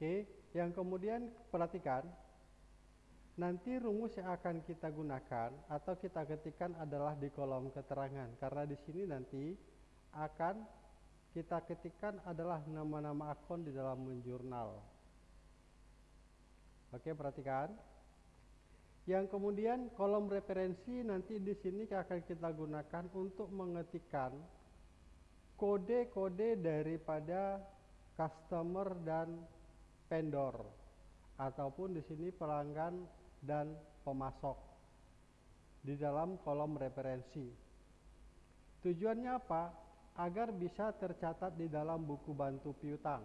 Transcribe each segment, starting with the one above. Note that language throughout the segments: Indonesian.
Oke, yang kemudian perhatikan nanti rumus yang akan kita gunakan atau kita ketikkan adalah di kolom keterangan karena di sini nanti akan kita ketikkan adalah nama-nama akun di dalam jurnal. Oke, perhatikan. Yang kemudian kolom referensi nanti di sini akan kita gunakan untuk mengetikkan kode-kode daripada customer dan vendor ataupun di sini pelanggan dan pemasok di dalam kolom referensi. Tujuannya apa? Agar bisa tercatat di dalam buku bantu piutang.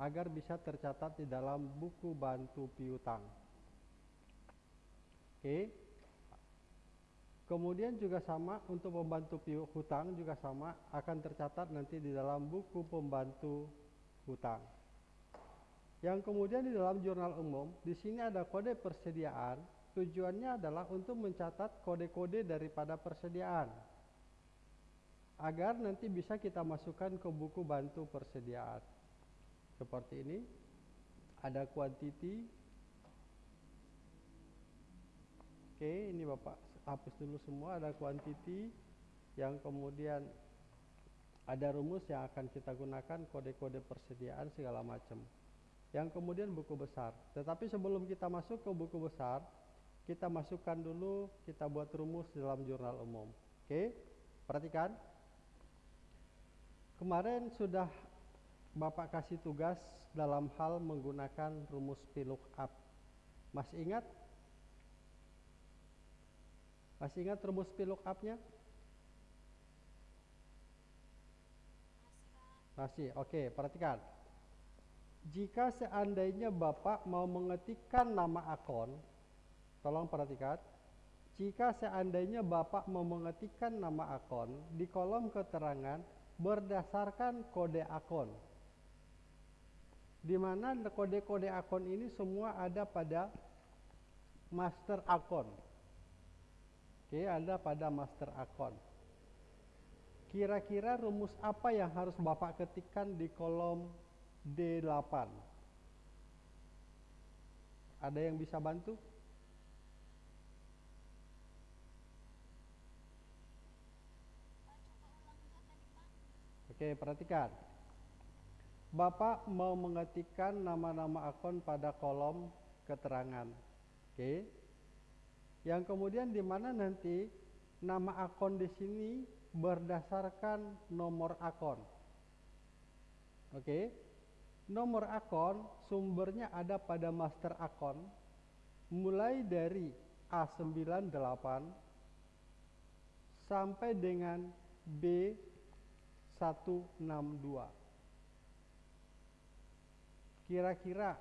Agar bisa tercatat di dalam buku bantu piutang. Oke. Kemudian juga sama untuk pembantu hutang juga sama akan tercatat nanti di dalam buku pembantu hutang. Yang kemudian di dalam jurnal umum, di sini ada kode persediaan. Tujuannya adalah untuk mencatat kode-kode daripada persediaan. Agar nanti bisa kita masukkan ke buku bantu persediaan. Seperti ini. Ada quantity. Oke, ini Bapak hapus dulu semua. Ada quantity. Yang kemudian ada rumus yang akan kita gunakan kode-kode persediaan segala macam yang kemudian buku besar. Tetapi sebelum kita masuk ke buku besar, kita masukkan dulu, kita buat rumus dalam jurnal umum. Oke, perhatikan. Kemarin sudah Bapak kasih tugas dalam hal menggunakan rumus VLOOKUP. Masih ingat? Masih ingat rumus VLOOKUP-nya? Masih, oke, perhatikan jika seandainya Bapak mau mengetikkan nama akun, tolong perhatikan, jika seandainya Bapak mau mengetikkan nama akun di kolom keterangan berdasarkan kode akun, di mana kode-kode akun ini semua ada pada master akun. Oke, ada pada master akun. Kira-kira rumus apa yang harus Bapak ketikkan di kolom D8. Ada yang bisa bantu? Oke, perhatikan. Bapak mau mengetikkan nama-nama akun pada kolom keterangan. Oke. Yang kemudian di mana nanti nama akun di sini berdasarkan nomor akun. Oke nomor akun sumbernya ada pada master akun mulai dari A98 sampai dengan B162 kira-kira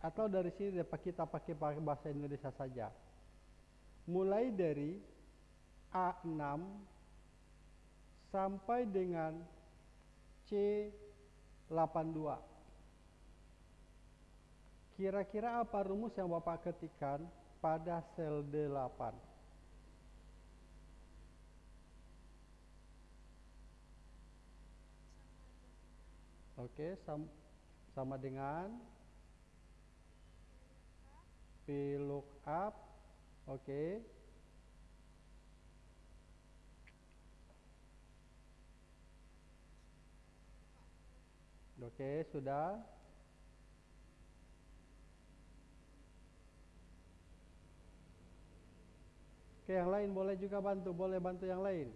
atau dari sini dapat kita pakai bahasa Indonesia saja. Mulai dari A6 sampai dengan C82 Kira-kira apa rumus yang Bapak ketikkan pada sel D8? Oke, sam sama dengan VLOOKUP. Oke. Oke, sudah. Oke, yang lain boleh juga bantu, boleh bantu yang lain.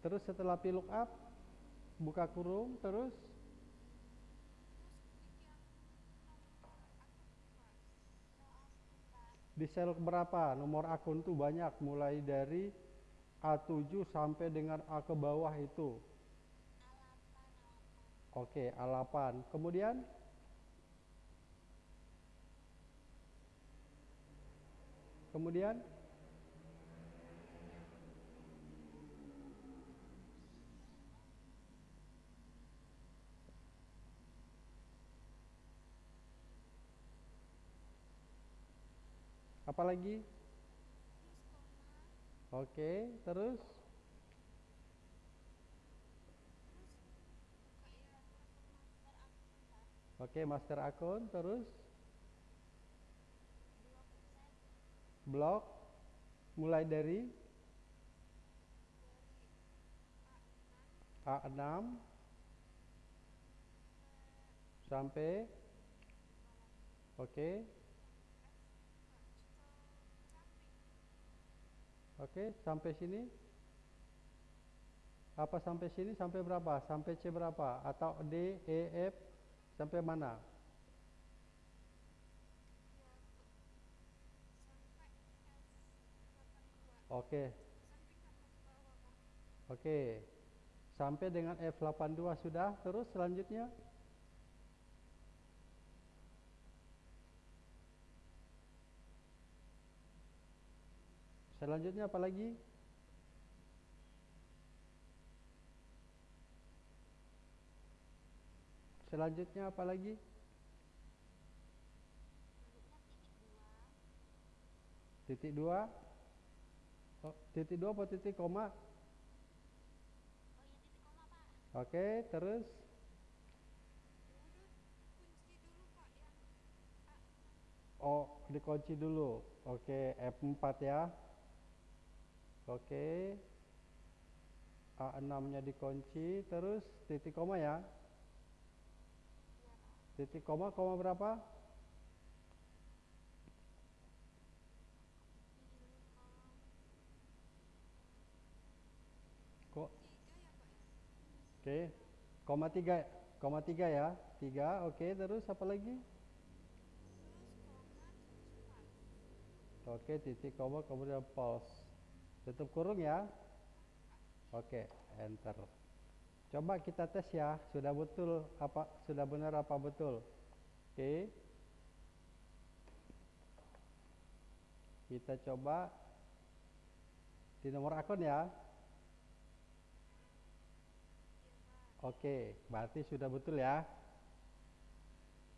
Terus setelah piluk up, buka kurung, terus di sel berapa? Nomor akun tuh banyak, mulai dari A7 sampai dengan A ke bawah itu. Oke, A8. Kemudian Kemudian? Apa lagi? Oke, terus? Oke, master akun terus blok mulai dari A6 sampai oke. Oke sampai sini. Apa sampai sini sampai berapa? Sampai C berapa? Atau D E F sampai mana oke. Oke. Sampai dengan F82 sudah. Terus selanjutnya? Selanjutnya apa lagi? Selanjutnya apa lagi? Titik dua oh, titik dua atau titik koma? Oke terus? Oh dikunci dulu. Oke F4 ya. Oke. A6 nya dikunci terus titik koma ya? Titik koma koma berapa kok oke. Koma tiga koma tiga ya. Tiga oke. Terus apa lagi? Oke titik koma kemudian pause. Tutup kurung ya. Oke enter. Coba kita tes ya sudah betul apa sudah benar apa betul. Oke. Kita coba di nomor akun ya Oke, berarti sudah betul ya.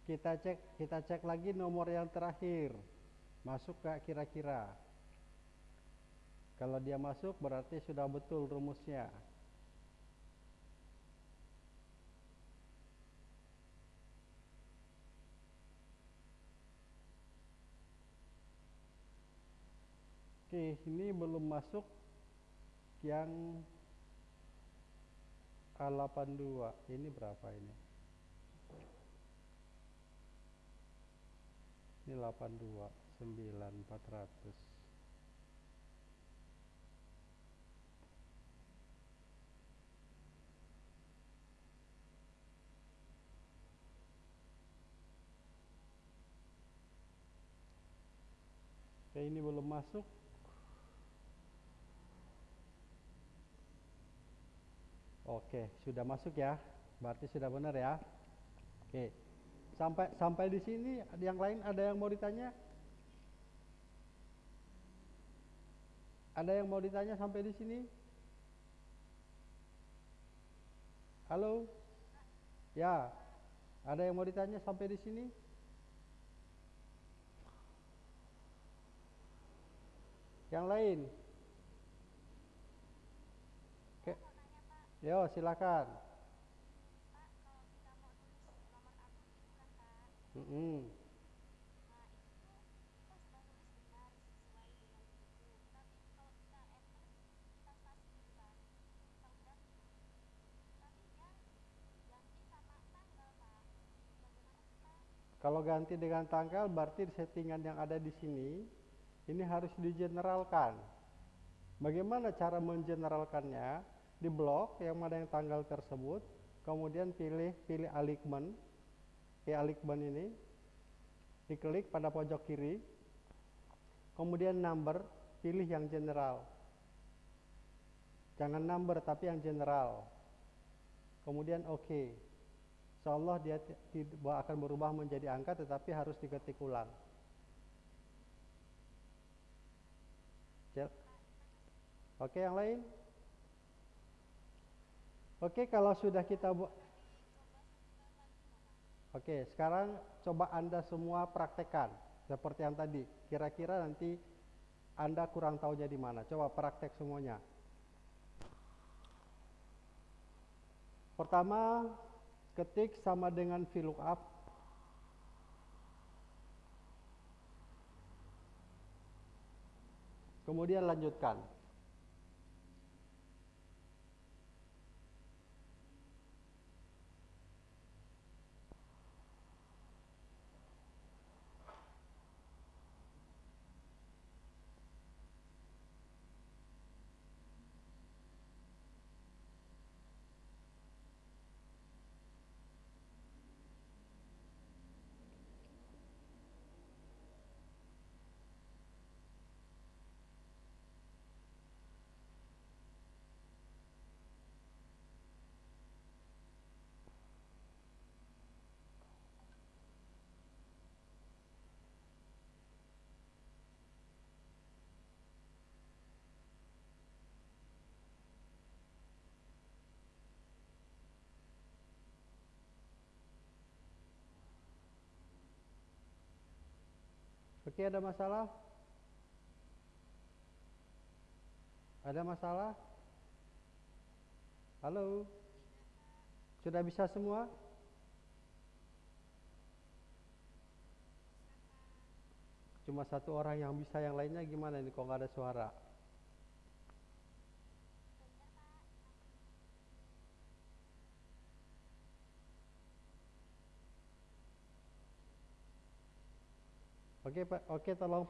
Kita cek, kita cek lagi nomor yang terakhir. Masuk gak kira-kira? Kalau dia masuk berarti sudah betul rumusnya. Oke, ini belum masuk yang A82 ini berapa ini? Ini 82 9400 Oke ini belum masuk Oke, sudah masuk ya. Berarti sudah benar ya. Oke. Sampai sampai di sini yang lain ada yang mau ditanya? Ada yang mau ditanya sampai di sini? Halo? Ya. Ada yang mau ditanya sampai di sini? Yang lain? Yo, silakan. Mm -mm. Kalau ganti dengan tanggal berarti settingan yang ada di sini ini harus digeneralkan. Bagaimana cara mengeneralkannya? Di blok yang mana yang tanggal tersebut kemudian pilih pilih aligment pilih aligment ini diklik pada pojok kiri kemudian number pilih yang general. Jangan number tapi yang general. Kemudian oke. Okay. Allah dia tidak akan berubah menjadi angka tetapi harus diketik ulang. Oke, yang lain? Oke, kalau sudah kita buat Oke, sekarang coba Anda semua praktekkan seperti yang tadi. Kira-kira nanti Anda kurang tahu jadi mana. Coba praktek semuanya. Pertama, ketik sama dengan VLOOKUP. Kemudian lanjutkan. Oke, ada masalah? Ada masalah? Halo? Sudah bisa semua? Cuma satu orang yang bisa, yang lainnya gimana ini kok nggak ada suara? Oke, Pak. Oke, tolong.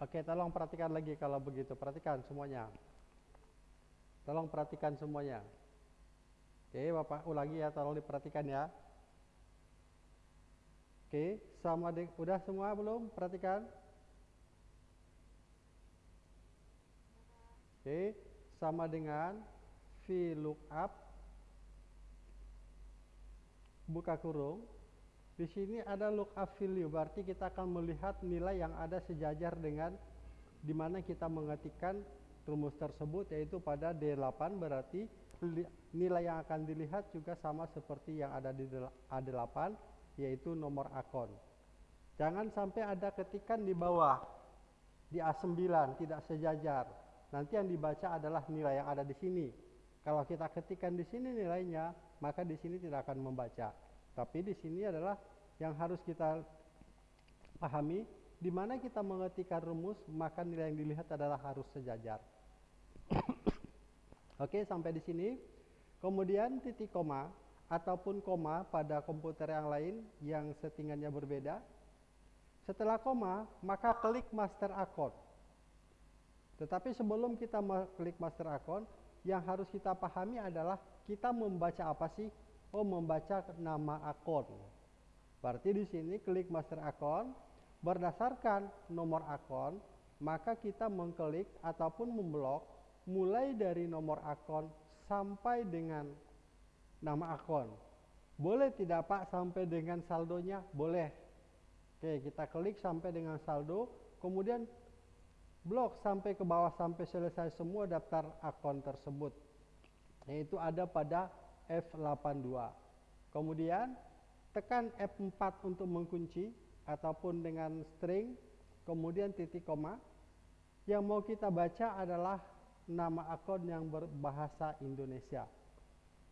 Oke, tolong perhatikan lagi kalau begitu. Perhatikan semuanya. Tolong perhatikan semuanya. Oke, Bapak ulangi ya, tolong diperhatikan ya. Oke, sama dengan udah semua belum? Perhatikan. Oke, sama dengan VLOOKUP buka kurung di sini ada lookup value, berarti kita akan melihat nilai yang ada sejajar dengan di mana kita mengetikkan rumus tersebut yaitu pada D8 berarti nilai yang akan dilihat juga sama seperti yang ada di A8 yaitu nomor akun. Jangan sampai ada ketikan di bawah di A9 tidak sejajar. Nanti yang dibaca adalah nilai yang ada di sini. Kalau kita ketikkan di sini nilainya, maka di sini tidak akan membaca. Tapi di sini adalah yang harus kita pahami, di mana kita mengetikkan rumus, maka nilai yang dilihat adalah harus sejajar. Oke, sampai di sini. Kemudian titik koma ataupun koma pada komputer yang lain yang settingannya berbeda. Setelah koma, maka klik master account. Tetapi sebelum kita klik master account, yang harus kita pahami adalah kita membaca apa sih? Oh, membaca nama akun. Berarti di sini klik master account, berdasarkan nomor akun, maka kita mengklik ataupun memblok mulai dari nomor akun sampai dengan nama akun. Boleh tidak Pak sampai dengan saldonya? Boleh. Oke, kita klik sampai dengan saldo, kemudian blok sampai ke bawah sampai selesai semua daftar akun tersebut. Yaitu ada pada F82. Kemudian tekan F4 untuk mengunci ataupun dengan string kemudian titik koma. Yang mau kita baca adalah nama akun yang berbahasa Indonesia.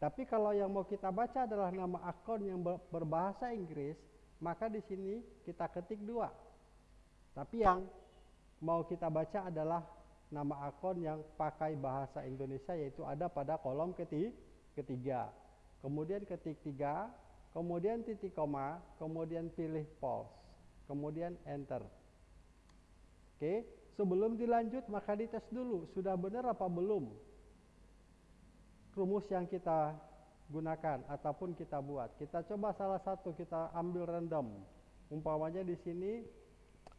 Tapi kalau yang mau kita baca adalah nama akun yang berbahasa Inggris, maka di sini kita ketik dua. Tapi yang mau kita baca adalah nama akun yang pakai bahasa Indonesia yaitu ada pada kolom ketiga. Kemudian ketik tiga, kemudian titik koma, kemudian pilih pause, kemudian enter. Oke, sebelum dilanjut maka dites dulu sudah benar apa belum rumus yang kita gunakan ataupun kita buat. Kita coba salah satu kita ambil random. Umpamanya di sini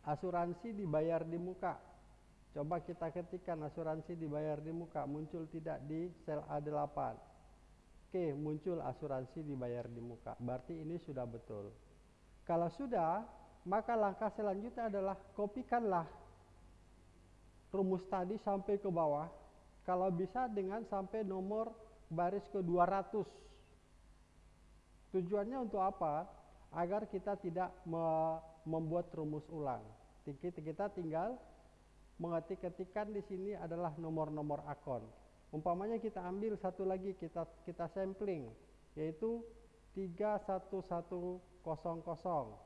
asuransi dibayar di muka. Coba kita ketikkan asuransi dibayar di muka, muncul tidak di sel A8. Oke, muncul asuransi dibayar di muka. Berarti ini sudah betul. Kalau sudah, maka langkah selanjutnya adalah kopikanlah rumus tadi sampai ke bawah. Kalau bisa dengan sampai nomor baris ke 200. Tujuannya untuk apa? Agar kita tidak me membuat rumus ulang. Kita tinggal mengetik-ketikan di sini adalah nomor-nomor akun. Umpamanya kita ambil satu lagi kita kita sampling yaitu 31100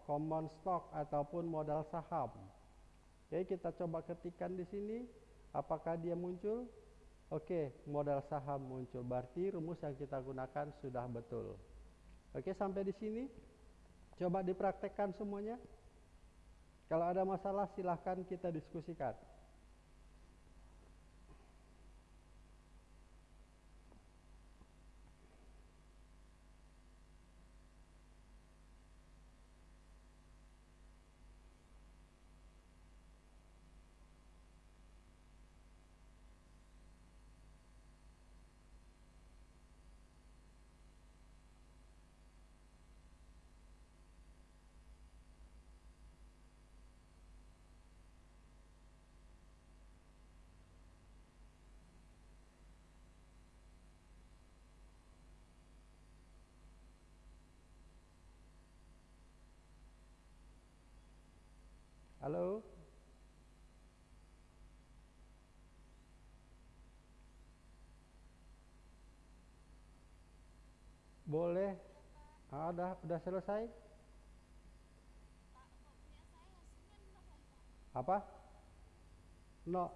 common stock ataupun modal saham. Oke, kita coba ketikkan di sini apakah dia muncul? Oke, modal saham muncul. Berarti rumus yang kita gunakan sudah betul. Oke, sampai di sini. Coba dipraktekkan semuanya. Kalau ada masalah silahkan kita diskusikan. Halo? Boleh? Ah, udah, udah selesai? Apa? No.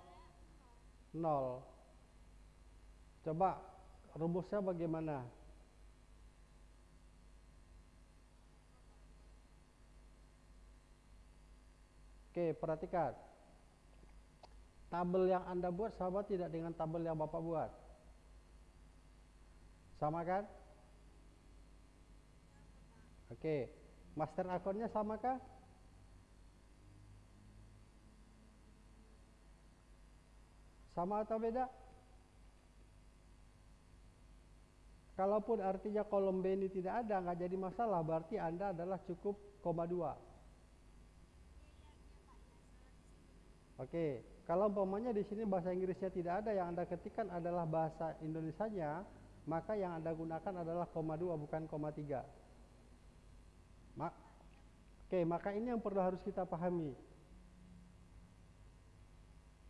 Nol. Coba rumusnya bagaimana? Oke, perhatikan. Tabel yang Anda buat sama tidak dengan tabel yang Bapak buat? Sama kan? Oke, master akunnya sama kah? Sama atau beda? Kalaupun artinya kolom B ini tidak ada, nggak jadi masalah, berarti Anda adalah cukup koma 2. Oke, kalau umpamanya di sini bahasa Inggrisnya tidak ada, yang Anda ketikkan adalah bahasa Indonesianya, maka yang Anda gunakan adalah koma 2 bukan koma 3. Ma Oke, maka ini yang perlu harus kita pahami.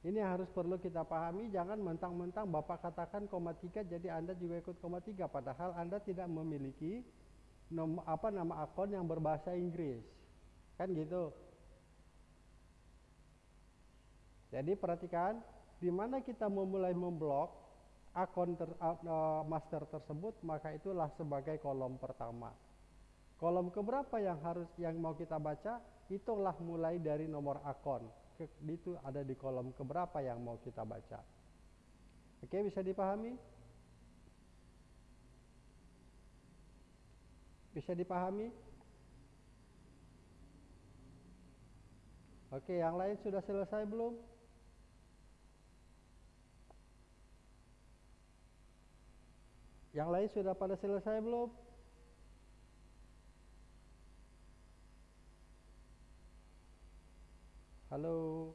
Ini yang harus perlu kita pahami, jangan mentang-mentang Bapak katakan koma 3 jadi Anda juga ikut koma 3 padahal Anda tidak memiliki nom, apa nama akun yang berbahasa Inggris. Kan gitu. Jadi perhatikan di mana kita memulai memblok akun ter, uh, master tersebut maka itulah sebagai kolom pertama. Kolom keberapa yang harus yang mau kita baca itulah mulai dari nomor akun. Itu ada di kolom keberapa yang mau kita baca. Oke, bisa dipahami? Bisa dipahami? Oke, yang lain sudah selesai belum? Yang lain sudah pada selesai belum? Halo.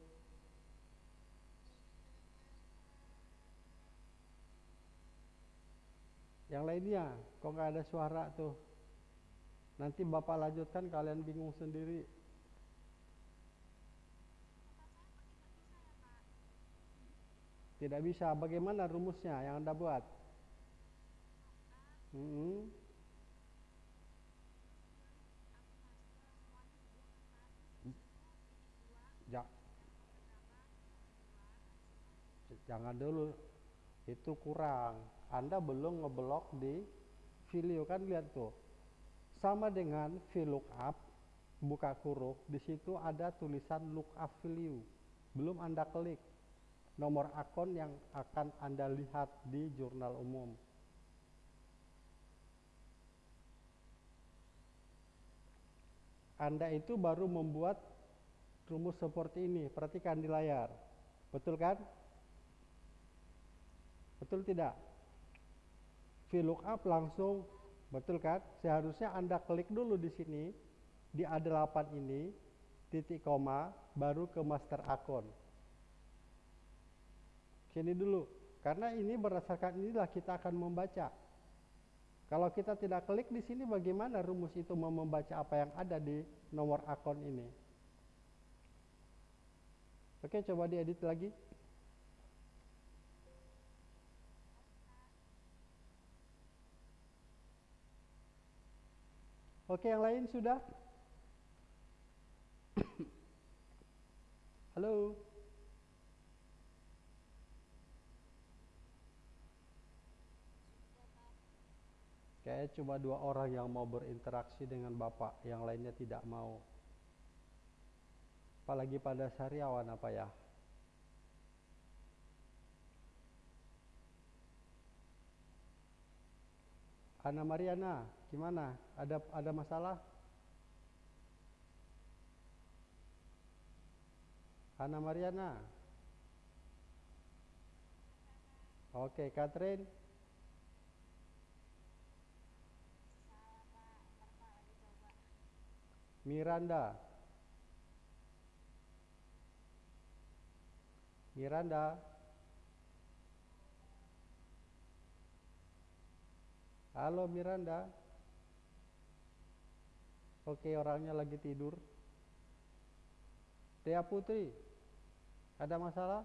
Yang lainnya, kok nggak ada suara tuh? Nanti Bapak lanjutkan kalian bingung sendiri. Tidak bisa. Bagaimana rumusnya yang Anda buat? Hmm. Ja. Jangan dulu, itu kurang. Anda belum ngeblok di video kan lihat tuh. Sama dengan VLOOKUP, buka kurung, di situ ada tulisan lookup value. Belum Anda klik nomor akun yang akan Anda lihat di jurnal umum. Anda itu baru membuat rumus seperti ini. Perhatikan di layar. Betul kan? Betul tidak? VLOOKUP langsung betul kan? Seharusnya Anda klik dulu di sini di A8 ini titik koma baru ke master akun. Sini dulu. Karena ini berdasarkan inilah kita akan membaca. Kalau kita tidak klik di sini bagaimana rumus itu mau membaca apa yang ada di nomor akun ini? Oke, coba diedit lagi. Oke, yang lain sudah? Halo. Kayak cuma dua orang yang mau berinteraksi dengan Bapak, yang lainnya tidak mau. Apalagi pada sariawan apa ya? Ana Mariana, gimana? Ada ada masalah? Ana Mariana. Oke, Catherine. Miranda. Miranda. Halo Miranda. Oke, orangnya lagi tidur. Tia Putri. Ada masalah?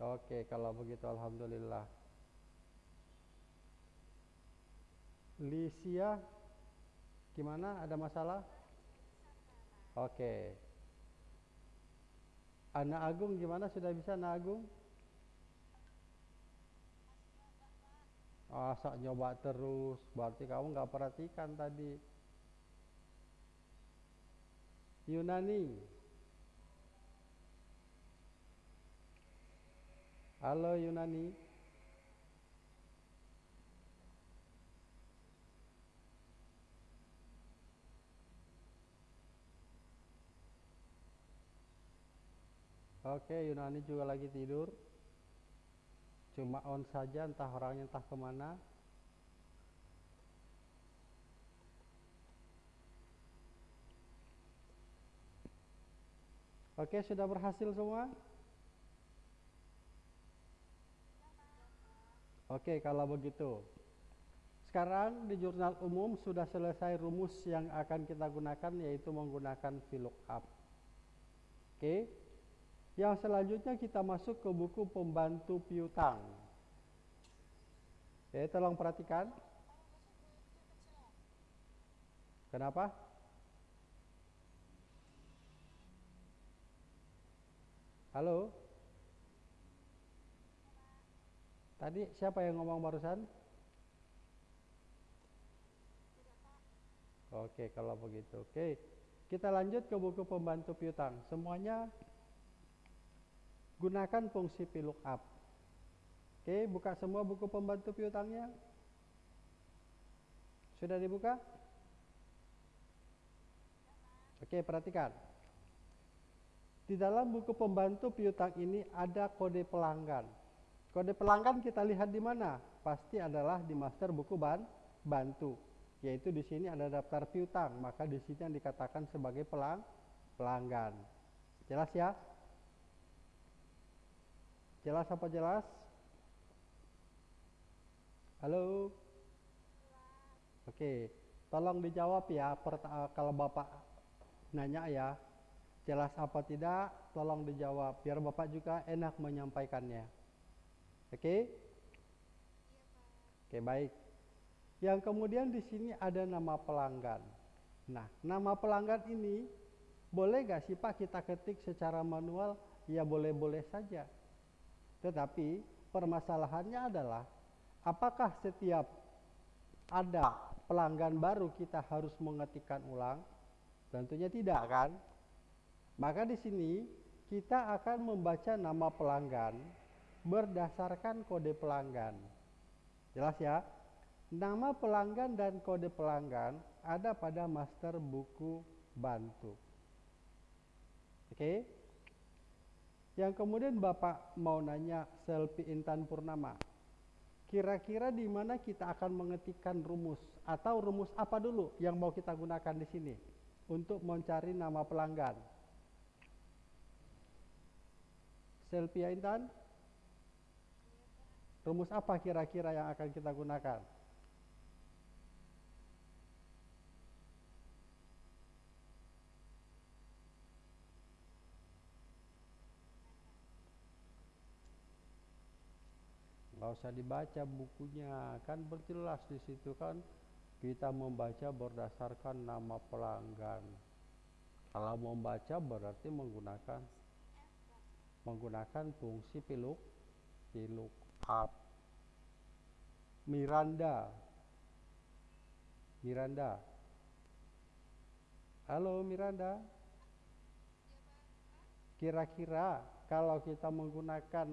Oke, kalau begitu alhamdulillah. Lisia gimana? Ada masalah? Oke. Ana Agung gimana? Sudah bisa Ana Agung? Asa nyoba terus, berarti kamu nggak perhatikan tadi. Yunani. Halo Yunani. Oke, Yunani juga lagi tidur. Cuma on saja, entah orangnya entah ke mana. Oke, sudah berhasil semua? Oke, kalau begitu. Sekarang di jurnal umum sudah selesai rumus yang akan kita gunakan yaitu menggunakan VLOOKUP. Oke. Yang selanjutnya kita masuk ke buku pembantu piutang. Oke, tolong perhatikan. Kenapa? Halo? Tadi siapa yang ngomong barusan? Oke, kalau begitu. Oke, kita lanjut ke buku pembantu piutang. Semuanya gunakan fungsi VLOOKUP. Oke, buka semua buku pembantu piutangnya. Sudah dibuka? Oke, perhatikan. Di dalam buku pembantu piutang ini ada kode pelanggan. Kode pelanggan kita lihat di mana? Pasti adalah di master buku ban bantu. Yaitu di sini ada daftar piutang, maka di sini yang dikatakan sebagai pelang pelanggan. Jelas ya? Jelas apa jelas? Halo? Oke, tolong dijawab ya kalau Bapak nanya ya. Jelas apa tidak? Tolong dijawab biar Bapak juga enak menyampaikannya. Oke? Oke, baik. Yang kemudian di sini ada nama pelanggan. Nah, nama pelanggan ini boleh gak sih Pak kita ketik secara manual? Ya boleh-boleh saja. Tetapi permasalahannya adalah apakah setiap ada pelanggan baru kita harus mengetikkan ulang? Tentunya tidak kan? Maka di sini kita akan membaca nama pelanggan berdasarkan kode pelanggan. Jelas ya? Nama pelanggan dan kode pelanggan ada pada master buku bantu. Oke? Yang kemudian Bapak mau nanya Selfie Intan Purnama. Kira-kira di mana kita akan mengetikkan rumus atau rumus apa dulu yang mau kita gunakan di sini untuk mencari nama pelanggan? Selfie Intan? Rumus apa kira-kira yang akan kita gunakan? Nggak usah dibaca bukunya, kan berjelas di situ kan kita membaca berdasarkan nama pelanggan. Kalau membaca berarti menggunakan menggunakan fungsi piluk piluk up. Miranda. Miranda. Halo Miranda. Kira-kira kalau kita menggunakan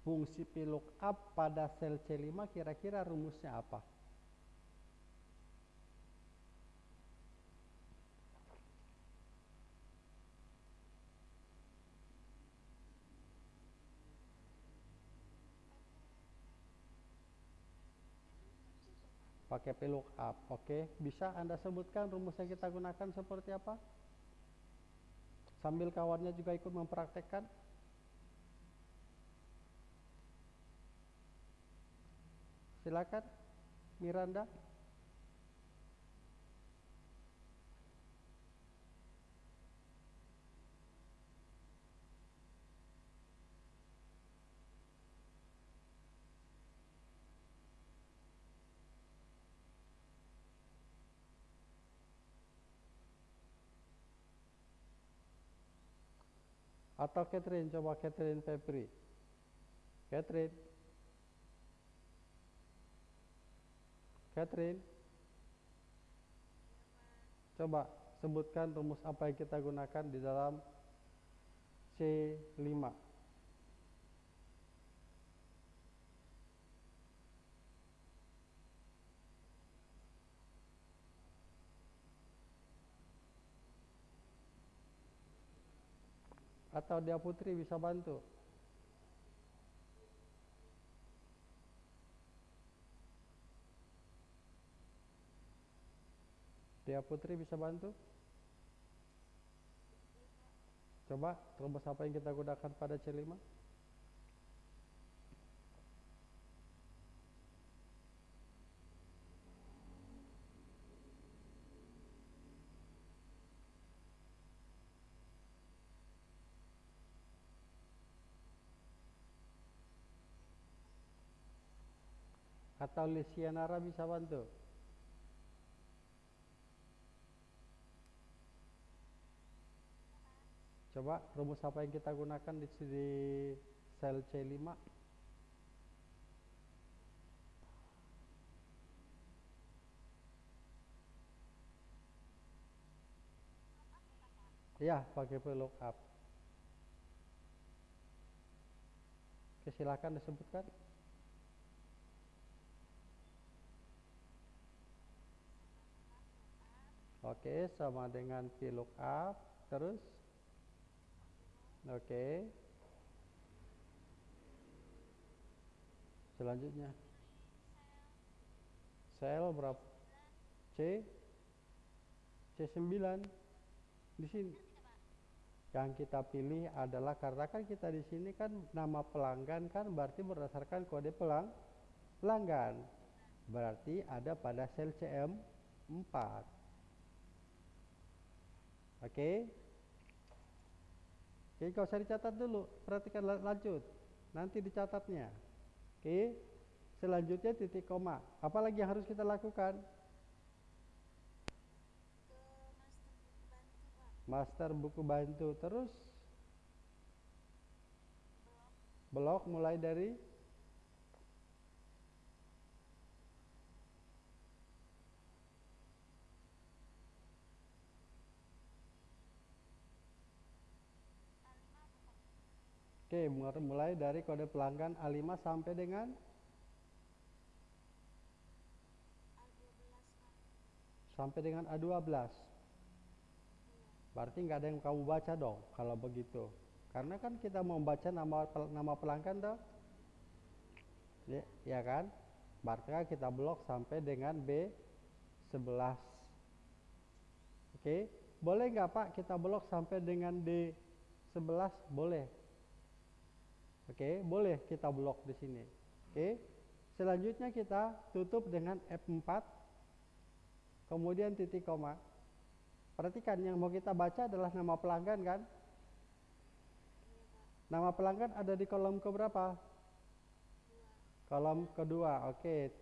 fungsi VLOOKUP pada sel C5 kira-kira rumusnya apa? pakai VLOOKUP. Oke, bisa Anda sebutkan rumus yang kita gunakan seperti apa? Sambil kawannya juga ikut mempraktekkan. Silakan Miranda. Atau Catherine, coba Catherine Febri. Catherine. Catherine. Coba sebutkan rumus apa yang kita gunakan di dalam C5. atau dia putri bisa bantu dia putri bisa bantu? Coba rumus apa yang kita gunakan pada C5 atau Lisianara bisa bantu coba rumus apa yang kita gunakan di, di sel C5 ya pakai VLOOKUP oke silakan disebutkan Oke, sama dengan VLOOKUP. Terus? Oke. Selanjutnya. Sel berapa? C C9 di sini. Yang kita pilih adalah karena kan kita di sini kan nama pelanggan kan berarti berdasarkan kode pelang pelanggan. Berarti ada pada sel CM4. Oke. Oke, kau usah dicatat dulu. Perhatikan lanjut. Nanti dicatatnya. Oke. Selanjutnya titik koma. Apalagi yang harus kita lakukan? Master buku bantu. Terus blok mulai dari Oke, mulai dari kode pelanggan A5 sampai dengan sampai dengan A12. Berarti nggak ada yang kamu baca dong kalau begitu. Karena kan kita mau baca nama nama pelanggan dong. Ya, ya kan? Berarti kan kita blok sampai dengan B11. Oke, boleh nggak Pak kita blok sampai dengan D11? Boleh. Oke, boleh kita blok di sini. Oke. Selanjutnya kita tutup dengan F4 kemudian titik koma. Perhatikan yang mau kita baca adalah nama pelanggan kan? Nama pelanggan ada di kolom keberapa? Kolom kedua. Oke,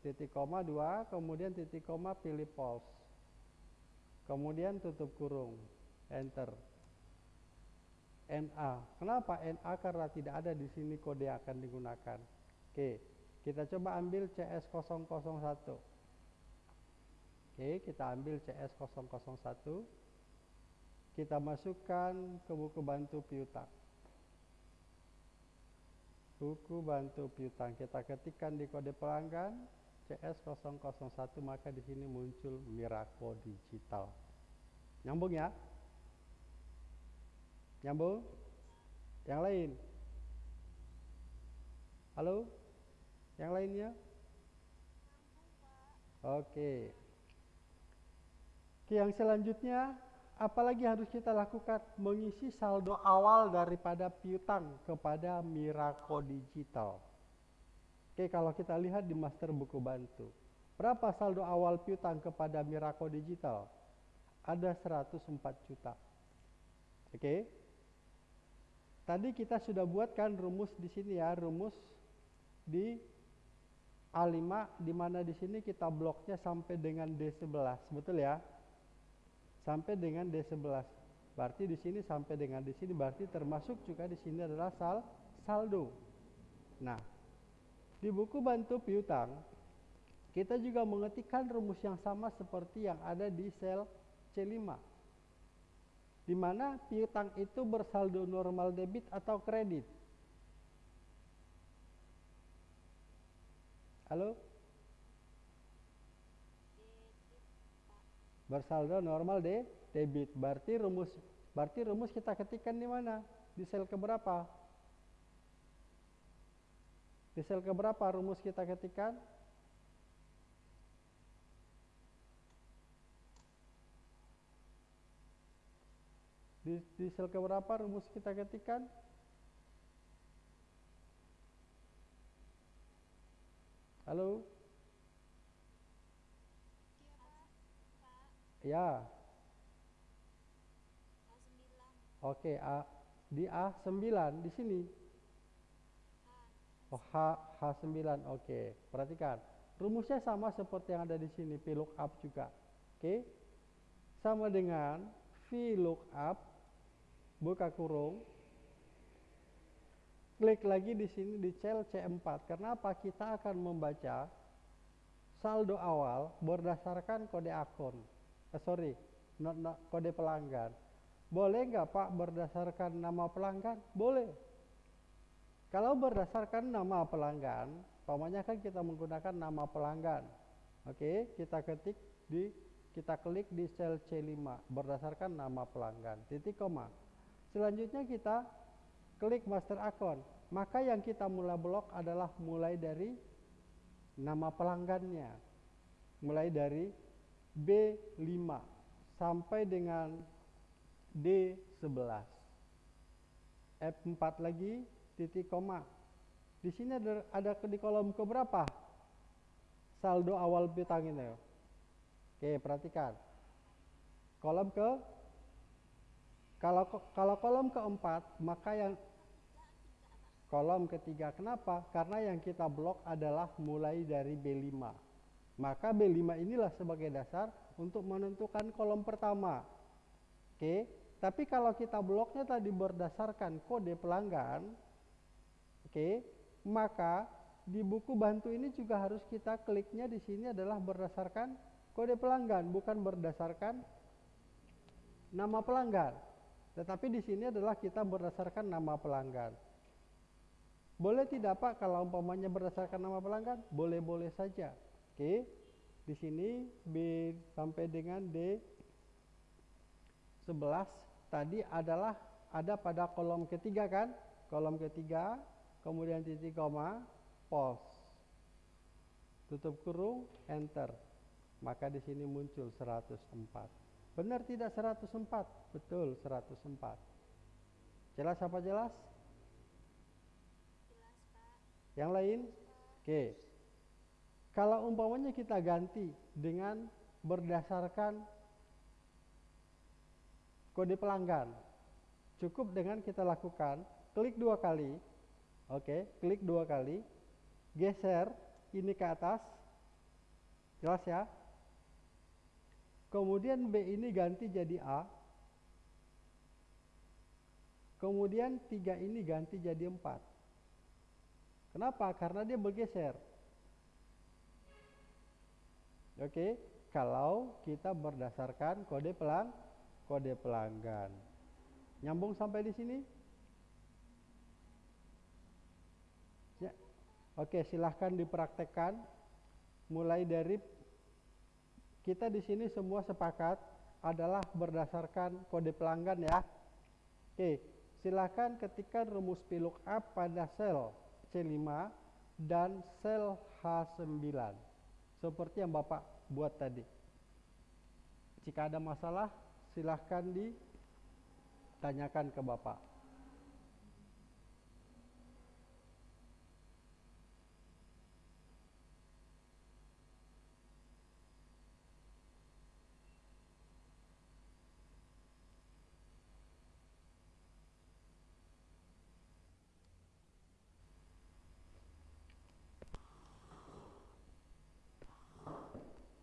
titik koma dua, kemudian titik koma pilih pulse. Kemudian tutup kurung. enter. NA. Kenapa NA? Karena tidak ada di sini kode yang akan digunakan. Oke, kita coba ambil CS001. Oke, kita ambil CS001. Kita masukkan ke buku bantu piutang. Buku bantu piutang kita ketikkan di kode pelanggan CS001 maka di sini muncul Miraco Digital. Nyambung ya? Nyambung? Yang lain? Halo? Yang lainnya? Oke. Oke, yang selanjutnya apalagi harus kita lakukan? Mengisi saldo awal daripada piutang kepada Miraco Digital. Oke, kalau kita lihat di master buku bantu. Berapa saldo awal piutang kepada Miraco Digital? Ada 104 juta. Oke. Tadi kita sudah buatkan rumus di sini ya, rumus di A5 di mana di sini kita bloknya sampai dengan D11, betul ya? Sampai dengan D11. Berarti di sini sampai dengan di sini berarti termasuk juga di sini adalah sal saldo. Nah, di buku bantu piutang kita juga mengetikkan rumus yang sama seperti yang ada di sel C5 di mana piutang itu bersaldo normal debit atau kredit. Halo? Bersaldo normal de debit. Berarti rumus berarti rumus kita ketikkan di mana? Di sel keberapa? Di sel keberapa rumus kita ketikkan? Di, sel keberapa rumus kita ketikkan? Halo? Ya. Oke, A di A9 di sini. Oh, H H9. Oke, perhatikan. Rumusnya sama seperti yang ada di sini, VLOOKUP juga. Oke. Sama dengan VLOOKUP buka kurung, klik lagi di sini di cell C4. Kenapa? Kita akan membaca saldo awal berdasarkan kode akun. Eh, sorry, not, not, kode pelanggan. Boleh nggak Pak berdasarkan nama pelanggan? Boleh. Kalau berdasarkan nama pelanggan, pokoknya kan kita menggunakan nama pelanggan. Oke, kita ketik di kita klik di sel C5 berdasarkan nama pelanggan. Titik koma. Selanjutnya kita klik master account. Maka yang kita mulai blok adalah mulai dari nama pelanggannya. Mulai dari B5 sampai dengan D11. F4 lagi titik koma. Di sini ada, ada di kolom ke berapa? Saldo awal piutang ini. Oke, perhatikan. Kolom ke kalau kalau kolom keempat, maka yang kolom ketiga. Kenapa? Karena yang kita blok adalah mulai dari B5. Maka B5 inilah sebagai dasar untuk menentukan kolom pertama. Oke, tapi kalau kita bloknya tadi berdasarkan kode pelanggan, oke, maka di buku bantu ini juga harus kita kliknya di sini adalah berdasarkan kode pelanggan, bukan berdasarkan nama pelanggan. Tetapi di sini adalah kita berdasarkan nama pelanggan. Boleh tidak Pak kalau umpamanya berdasarkan nama pelanggan? Boleh-boleh saja. Oke. Di sini B sampai dengan D 11 tadi adalah ada pada kolom ketiga kan? Kolom ketiga, kemudian titik koma, pos. Tutup kurung, enter. Maka di sini muncul 104. Benar tidak 104? Betul 104. Jelas apa jelas? Yang lain? Oke. Kalau umpamanya kita ganti dengan berdasarkan kode pelanggan. Cukup dengan kita lakukan klik dua kali. Oke, klik dua kali. Geser ini ke atas. Jelas ya? Kemudian B ini ganti jadi A. Kemudian tiga ini ganti jadi empat. Kenapa? Karena dia bergeser. Oke, kalau kita berdasarkan kode pelang kode pelanggan. Nyambung sampai di sini? Ya. Oke, silahkan dipraktekkan. Mulai dari kita di sini semua sepakat adalah berdasarkan kode pelanggan ya. Oke, silahkan ketikkan rumus VLOOKUP pada sel C5 dan sel H9 seperti yang Bapak buat tadi. Jika ada masalah, silahkan ditanyakan ke.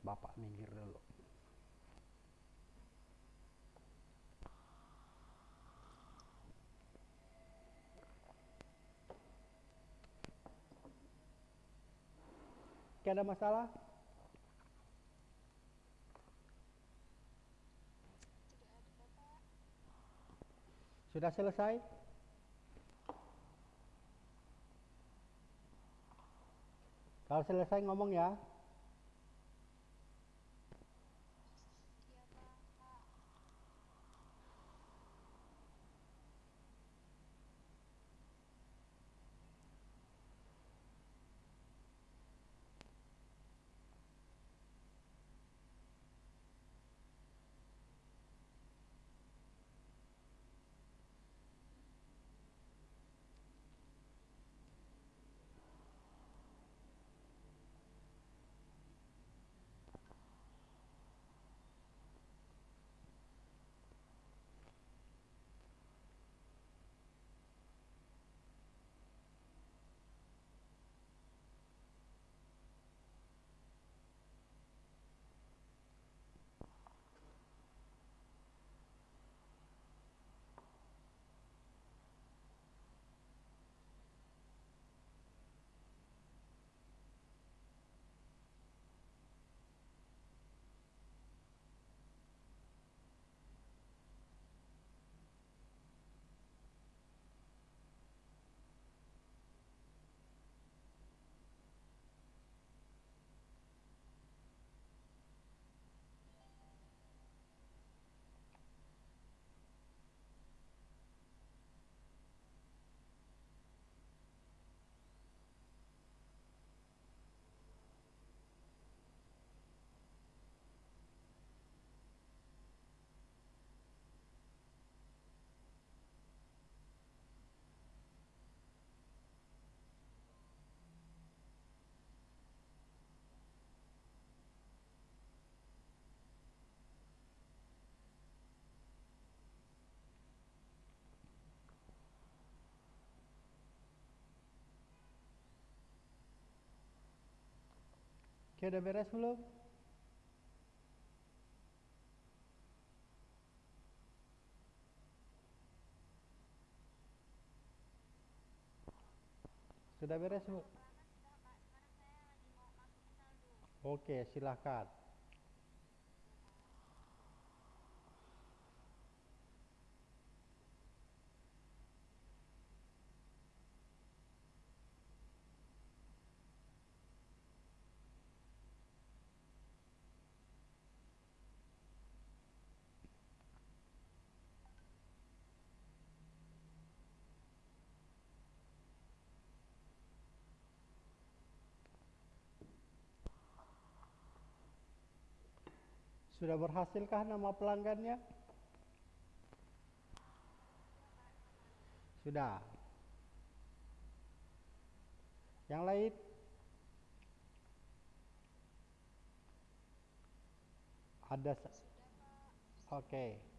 Bapak minggir dulu. Oke, ada masalah? Sudah selesai? Kalau selesai ngomong ya. Oke, udah beres belum? Sudah beres, Bu? Oke, silahkan. Sudah berhasilkah nama pelanggannya? Sudah. Yang lain? Ada. Oke. Okay.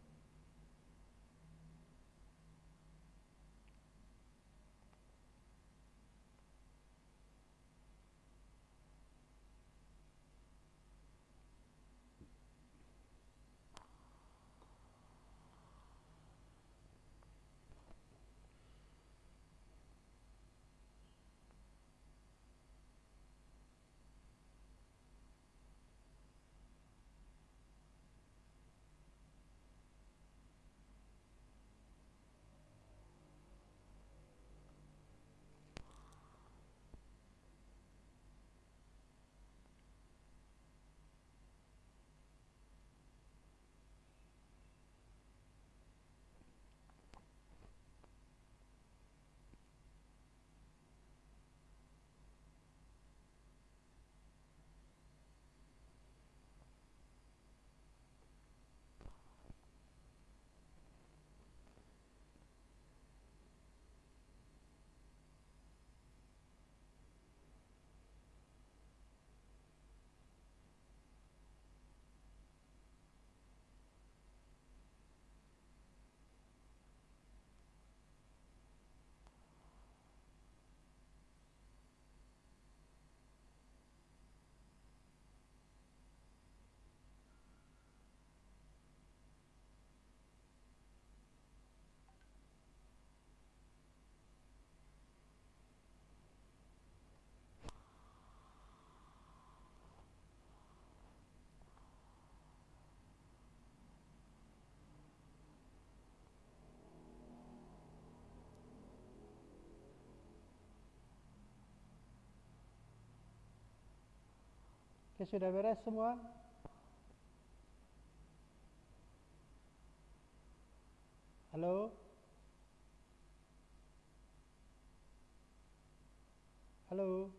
Oke, sudah beres semua? Halo? Halo?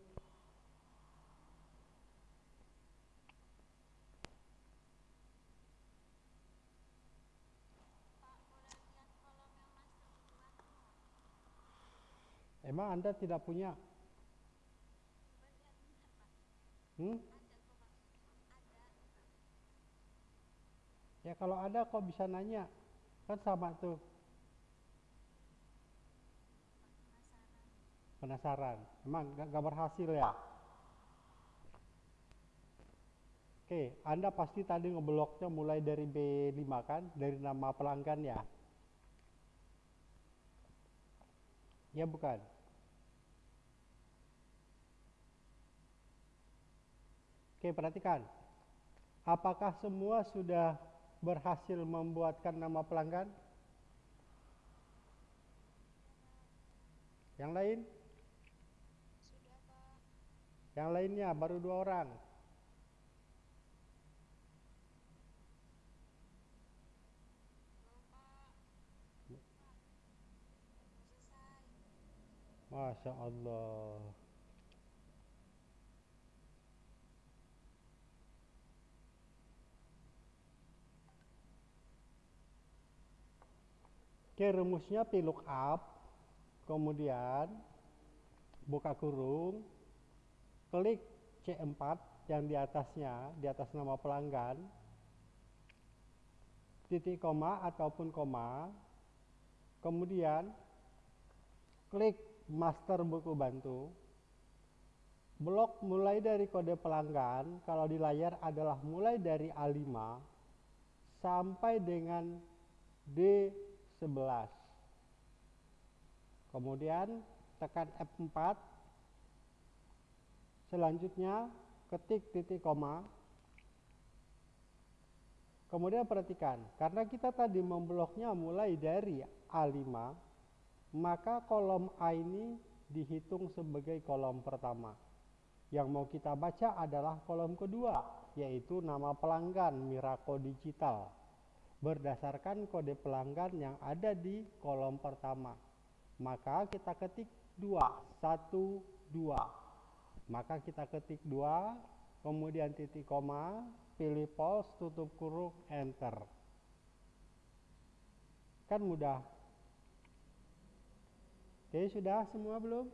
Emang Anda tidak punya? Hmm? Ya kalau ada kok bisa nanya? Kan sama tuh. Penasaran. Emang gak, gak berhasil ya? Oke, Anda pasti tadi ngebloknya mulai dari B5 kan? Dari nama pelanggan ya? Ya bukan? Oke, perhatikan. Apakah semua sudah berhasil membuatkan nama pelanggan? Yang lain? Sudah, Pak. Yang lainnya baru dua orang. Masya Allah. Oke, rumusnya P lookup, kemudian buka kurung, klik C4 yang di atasnya, di atas nama pelanggan, titik koma ataupun koma, kemudian klik master buku bantu, blok mulai dari kode pelanggan, kalau di layar adalah mulai dari A5 sampai dengan D11. Kemudian tekan F4. Selanjutnya ketik titik koma. Kemudian perhatikan, karena kita tadi membloknya mulai dari A5, maka kolom A ini dihitung sebagai kolom pertama. Yang mau kita baca adalah kolom kedua, yaitu nama pelanggan Miraco Digital berdasarkan kode pelanggan yang ada di kolom pertama. Maka kita ketik 2, 1, 2. Maka kita ketik 2, kemudian titik koma, pilih pause, tutup kurung, enter. Kan mudah. Oke, sudah semua belum?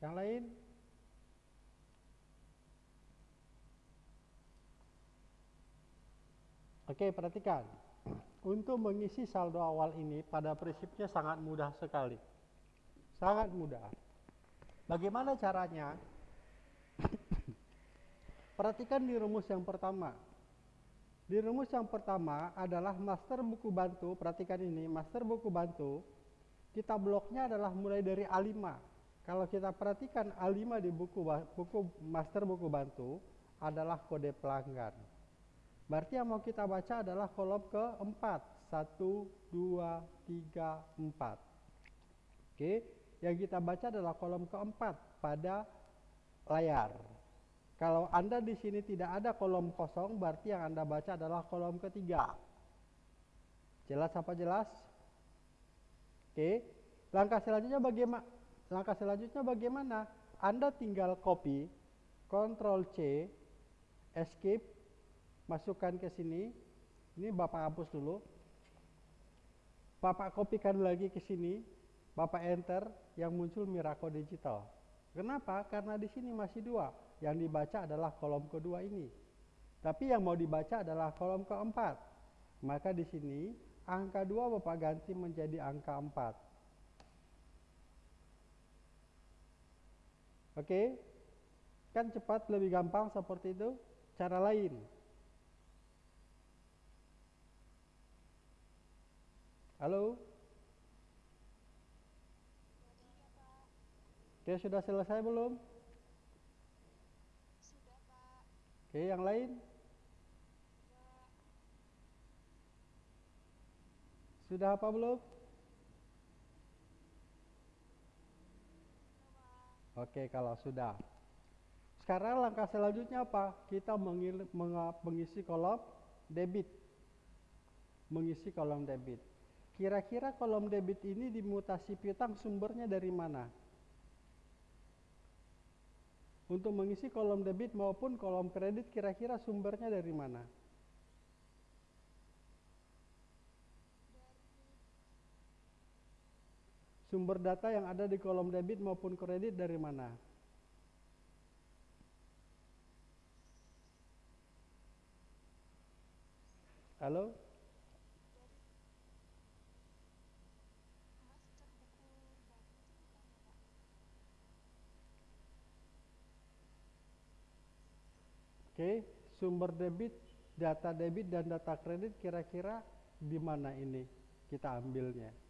Yang lain? Oke, perhatikan. Untuk mengisi saldo awal ini pada prinsipnya sangat mudah sekali. Sangat mudah. Bagaimana caranya? Perhatikan di rumus yang pertama. Di rumus yang pertama adalah master buku bantu. Perhatikan ini, master buku bantu. Kita bloknya adalah mulai dari A5. Kalau kita perhatikan A5 di buku buku master buku bantu adalah kode pelanggan. Berarti yang mau kita baca adalah kolom keempat. 1, 2, 3, 4. Oke, yang kita baca adalah kolom keempat pada layar. Kalau Anda di sini tidak ada kolom kosong, berarti yang Anda baca adalah kolom ketiga. Jelas apa jelas? Oke, langkah selanjutnya bagaimana? Langkah selanjutnya bagaimana? Anda tinggal copy, Ctrl C, Escape, masukkan ke sini. Ini Bapak hapus dulu. Bapak kopikan lagi ke sini. Bapak enter yang muncul Miraco Digital. Kenapa? Karena di sini masih dua. Yang dibaca adalah kolom kedua ini. Tapi yang mau dibaca adalah kolom keempat. Maka di sini angka dua Bapak ganti menjadi angka empat. Oke, kan cepat lebih gampang seperti itu. Cara lain, Halo? Oke, sudah selesai belum? Sudah, Pak. Oke, yang lain? Sudah apa belum? Oke, kalau sudah. Sekarang langkah selanjutnya apa? Kita mengisi kolom debit. Mengisi kolom debit. Kira-kira kolom debit ini dimutasi piutang sumbernya dari mana? Untuk mengisi kolom debit maupun kolom kredit kira-kira sumbernya dari mana? Sumber data yang ada di kolom debit maupun kredit dari mana? Halo? Oke, sumber debit, data debit dan data kredit kira-kira di mana ini kita ambilnya?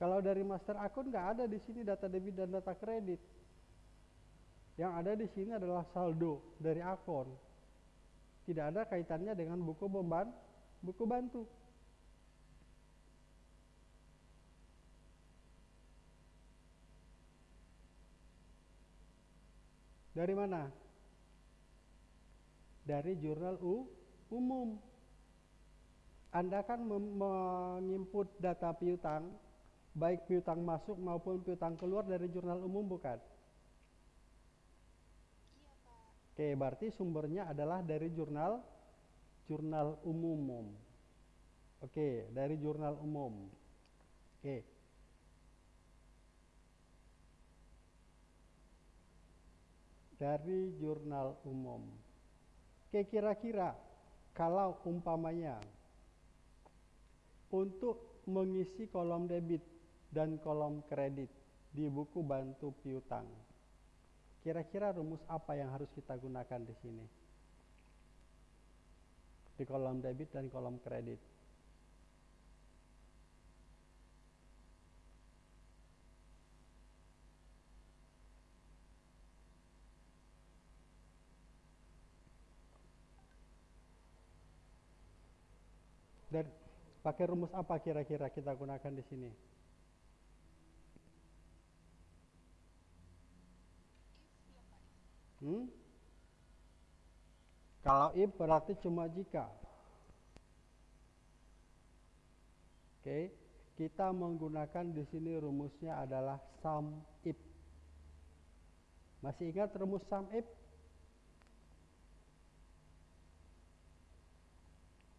Kalau dari master akun nggak ada di sini data debit dan data kredit. Yang ada di sini adalah saldo dari akun. Tidak ada kaitannya dengan buku beban, buku bantu. Dari mana? Dari jurnal U, umum. Anda kan menginput data piutang, baik piutang masuk maupun piutang keluar dari jurnal umum bukan? iya pak Oke, berarti sumbernya adalah dari jurnal jurnal umum. Oke, dari jurnal umum. Oke. Dari jurnal umum. Oke, kira-kira kalau umpamanya untuk mengisi kolom debit dan kolom kredit di buku bantu piutang. Kira-kira rumus apa yang harus kita gunakan di sini? Di kolom debit dan kolom kredit. Dan pakai rumus apa kira-kira kita gunakan di sini? if ya pak Hmm? Kalau if berarti cuma jika. Oke, kita menggunakan di sini rumusnya adalah sum if. Masih ingat rumus sum if?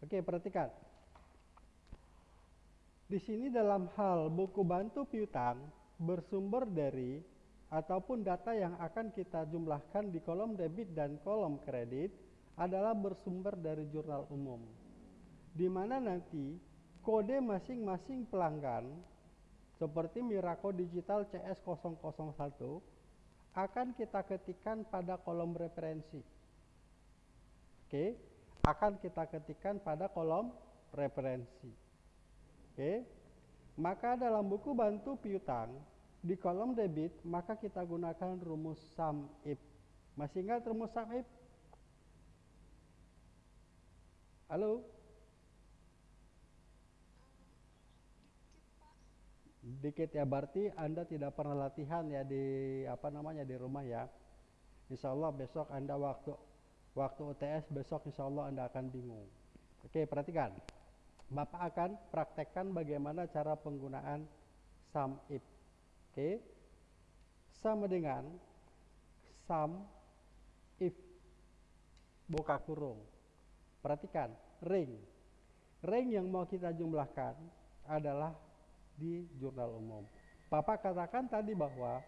Oke, perhatikan. Di sini dalam hal buku bantu piutang bersumber dari ataupun data yang akan kita jumlahkan di kolom debit dan kolom kredit adalah bersumber dari jurnal umum. Di mana nanti kode masing-masing pelanggan seperti Miraco Digital CS001 akan kita ketikkan pada kolom referensi. Oke, akan kita ketikkan pada kolom referensi. Oke. Maka dalam buku bantu piutang di kolom debit maka kita gunakan rumus sum if. Masih ingat rumus sum if? Halo? dikit ya berarti Anda tidak pernah latihan ya di apa namanya di rumah ya. Insya Allah besok Anda waktu waktu UTS besok Insya Allah Anda akan bingung. Oke perhatikan. Bapak akan praktekkan bagaimana cara penggunaan sum if. Oke. Sama dengan sum if buka kurung. Perhatikan ring. Ring yang mau kita jumlahkan adalah di jurnal umum. Bapak katakan tadi bahwa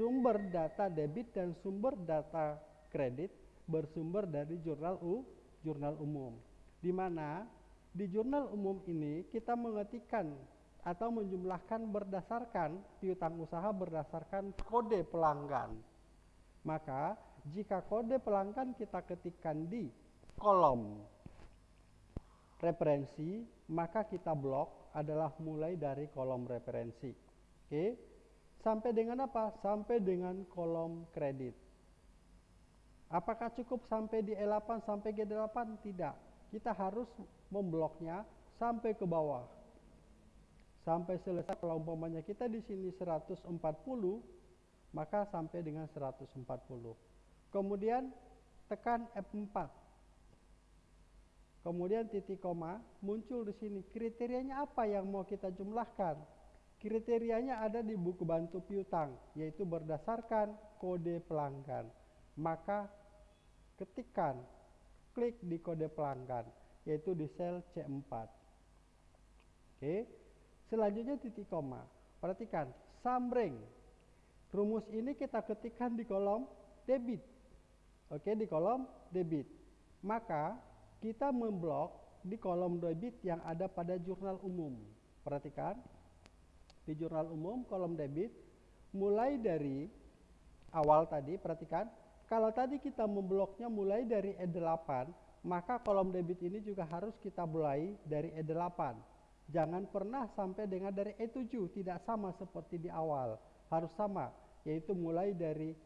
sumber data debit dan sumber data kredit bersumber dari jurnal U, jurnal umum. Di mana di jurnal umum ini kita mengetikkan atau menjumlahkan berdasarkan piutang usaha berdasarkan kode pelanggan. Maka jika kode pelanggan kita ketikkan di kolom referensi, maka kita blok adalah mulai dari kolom referensi. Oke. Sampai dengan apa? Sampai dengan kolom kredit. Apakah cukup sampai di E8 sampai G8? Tidak. Kita harus membloknya sampai ke bawah. Sampai selesai kalau umpamanya kita di sini 140, maka sampai dengan 140. Kemudian tekan F4. Kemudian titik koma muncul di sini. Kriterianya apa yang mau kita jumlahkan? Kriterianya ada di buku bantu piutang, yaitu berdasarkan kode pelanggan. Maka ketikkan, klik di kode pelanggan, yaitu di sel C4. Oke, selanjutnya titik koma. Perhatikan, sambreng. Rumus ini kita ketikkan di kolom debit. Oke, di kolom debit. Maka kita memblok di kolom debit yang ada pada jurnal umum. Perhatikan, di jurnal umum kolom debit mulai dari awal tadi, perhatikan kalau tadi kita membloknya mulai dari E8, maka kolom debit ini juga harus kita mulai dari E8. Jangan pernah sampai dengan dari E7, tidak sama seperti di awal. Harus sama, yaitu mulai dari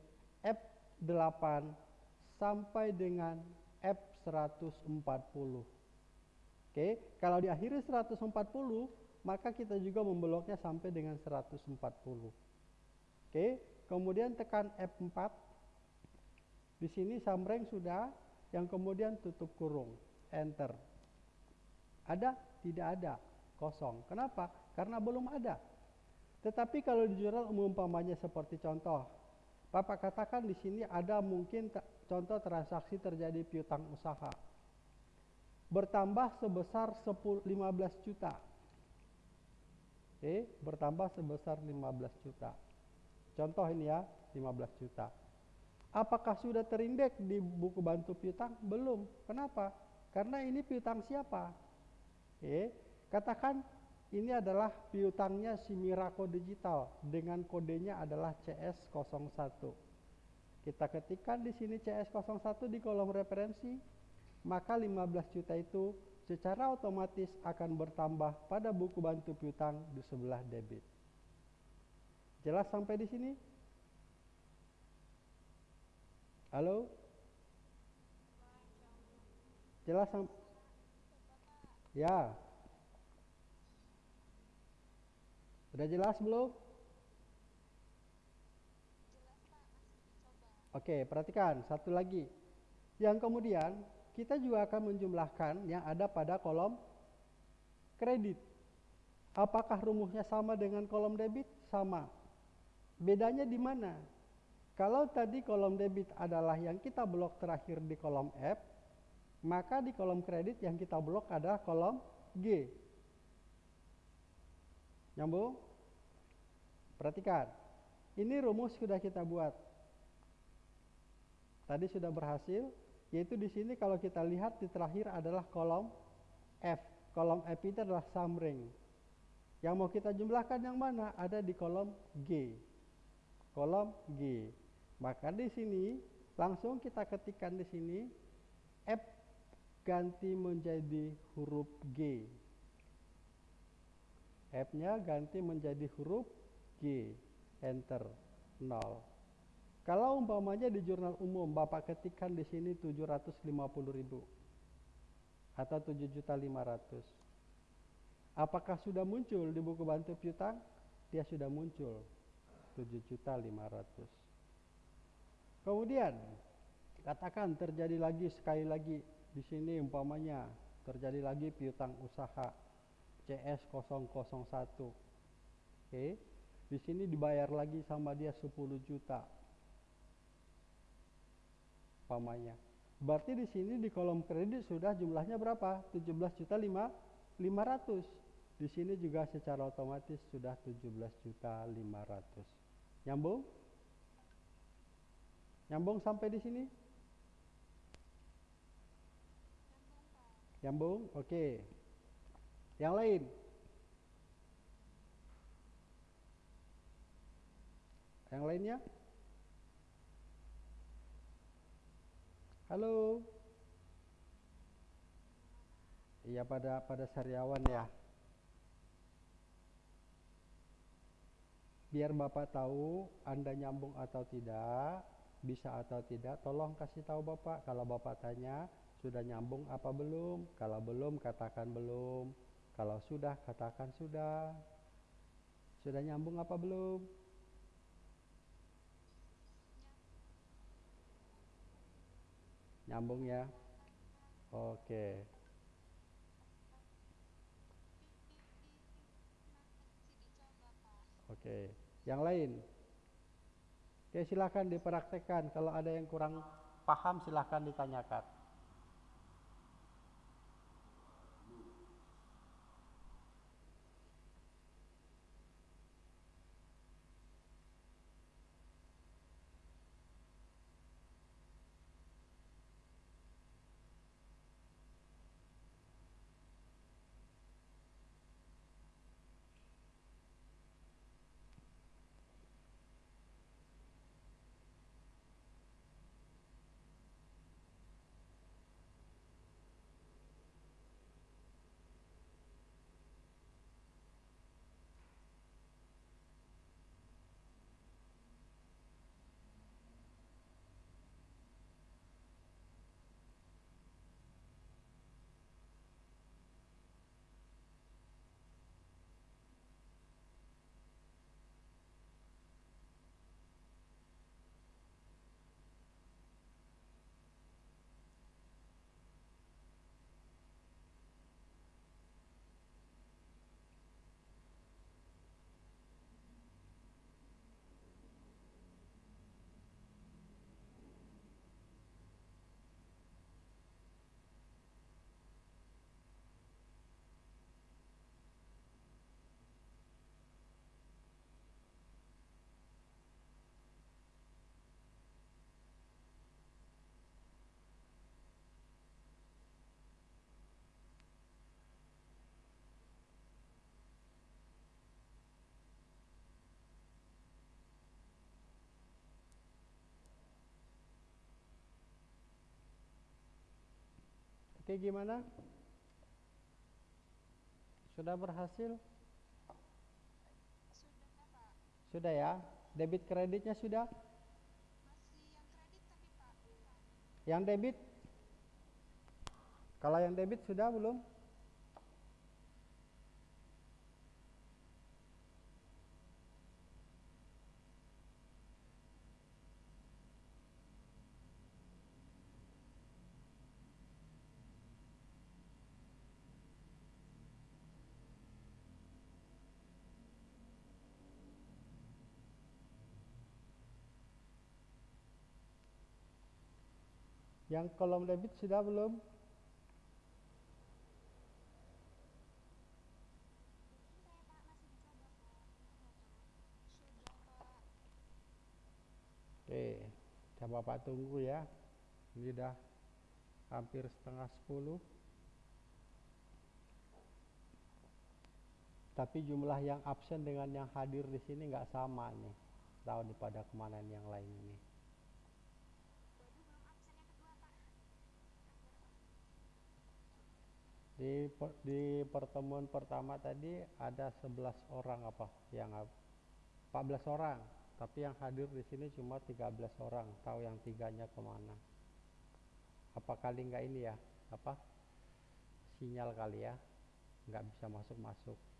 F8 sampai dengan F140. Oke, kalau di akhir 140, maka kita juga membloknya sampai dengan 140. Oke, kemudian tekan F4 di sini samreng sudah, yang kemudian tutup kurung, enter. Ada? Tidak ada, kosong. Kenapa? Karena belum ada. Tetapi kalau di jurnal umum umpamanya seperti contoh, Bapak katakan di sini ada mungkin contoh transaksi terjadi piutang usaha. Bertambah sebesar 10, 15 juta. Oke, bertambah sebesar 15 juta. Contoh ini ya, 15 juta. Apakah sudah terindeks di buku bantu piutang? Belum. Kenapa? Karena ini piutang siapa? Eh, katakan ini adalah piutangnya si Miraco Digital dengan kodenya adalah CS01. Kita ketikkan di sini CS01 di kolom referensi, maka 15 juta itu secara otomatis akan bertambah pada buku bantu piutang di sebelah debit. Jelas sampai di sini? Halo? Jelas Ya. Sudah jelas belum? Oke, perhatikan satu lagi. Yang kemudian kita juga akan menjumlahkan yang ada pada kolom kredit. Apakah rumusnya sama dengan kolom debit? Sama. Bedanya di mana? Kalau tadi kolom debit adalah yang kita blok terakhir di kolom F, maka di kolom kredit yang kita blok adalah kolom G. Nyambung? Perhatikan. Ini rumus sudah kita buat. Tadi sudah berhasil, yaitu di sini kalau kita lihat di terakhir adalah kolom F. Kolom F itu adalah summary. Yang mau kita jumlahkan yang mana? Ada di kolom G. Kolom G. Maka di sini langsung kita ketikkan di sini F ganti menjadi huruf G. F-nya ganti menjadi huruf G. Enter 0. Kalau umpamanya di jurnal umum Bapak ketikkan di sini 750.000 atau 7.500. Apakah sudah muncul di buku bantu piutang? Dia sudah muncul 7.500. Kemudian katakan terjadi lagi sekali lagi di sini umpamanya terjadi lagi piutang usaha CS 001. Oke. Di sini dibayar lagi sama dia 10 juta. Umpamanya. Berarti di sini di kolom kredit sudah jumlahnya berapa? 17 juta 5 500. Di sini juga secara otomatis sudah 17 juta 500. Nyambung? Nyambung sampai di sini? Nyambung, oke. Okay. Yang lain? Yang lainnya? Halo. Iya pada pada sariawan ya. Biar Bapak tahu Anda nyambung atau tidak, bisa atau tidak tolong kasih tahu Bapak kalau Bapak tanya sudah nyambung apa belum kalau belum katakan belum kalau sudah katakan sudah sudah nyambung apa belum nyambung ya. Oke. Oke yang lain? Oke silahkan dipraktekkan. Kalau ada yang kurang paham silahkan ditanyakan gimana? Sudah berhasil? Sudah, ya? Debit kreditnya sudah? Yang yang debit? Kalau yang debit sudah belum yang kolom debit sudah belum Pak. Pak. Sudah, Pak. Oke, coba Bapak tunggu ya. Ini udah hampir setengah sepuluh. Tapi jumlah yang absen dengan yang hadir di sini nggak sama nih. Tahu daripada ke mana yang lain ini. Waduh, belum absen yang kedua, Pak. Di di pertemuan pertama tadi ada 11 orang apa yang ab- 14 orang, tapi yang hadir di sini cuma 13 orang. Tahu yang tiganya ke mana? Apa kali nggak ini ya? Apa? Sinyal kali ya? Nggak bisa masuk-masuk.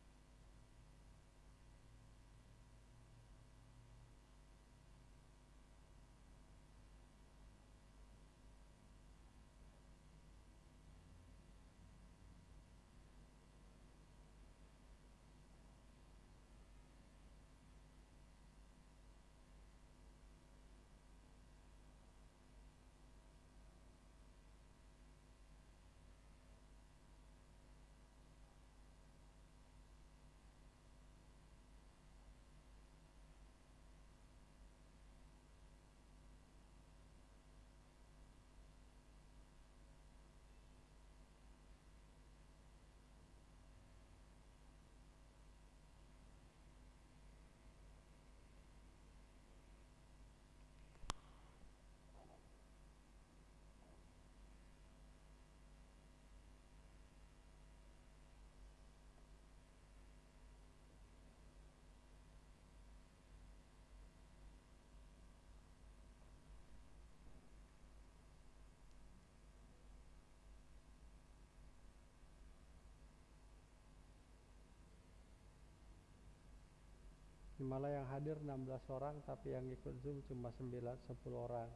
Malah yang hadir 16 orang tapi yang ikut Zoom cuma 9 10 orang.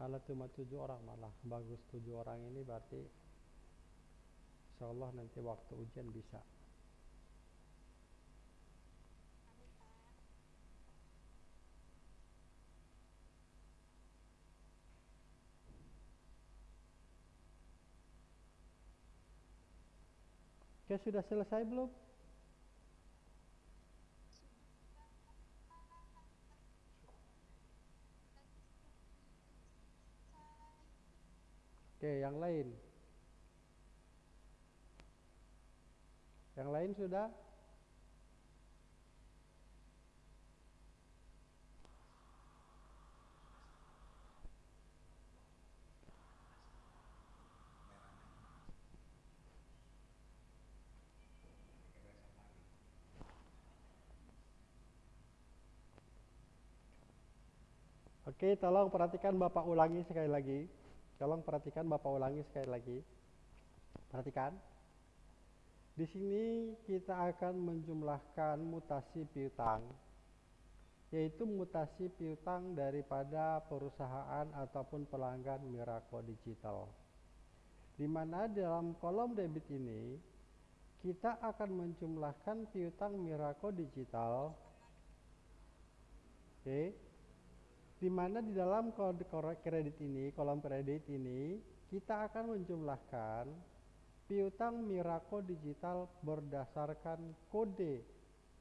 Malah cuma tujuh orang malah bagus tujuh orang ini berarti Insya nanti waktu ujian bisa. Oke sudah selesai belum? Oke yang lain. Yang lain sudah? Oke, tolong perhatikan Bapak ulangi sekali lagi. Tolong perhatikan Bapak ulangi sekali lagi. Perhatikan. Di sini kita akan menjumlahkan mutasi piutang, yaitu mutasi piutang daripada perusahaan ataupun pelanggan Miraco Digital. Di mana dalam kolom debit ini kita akan menjumlahkan piutang Miraco Digital. Oke. Di mana di dalam kode kredit ini, kolom kredit ini, kita akan menjumlahkan piutang Miraco Digital berdasarkan kode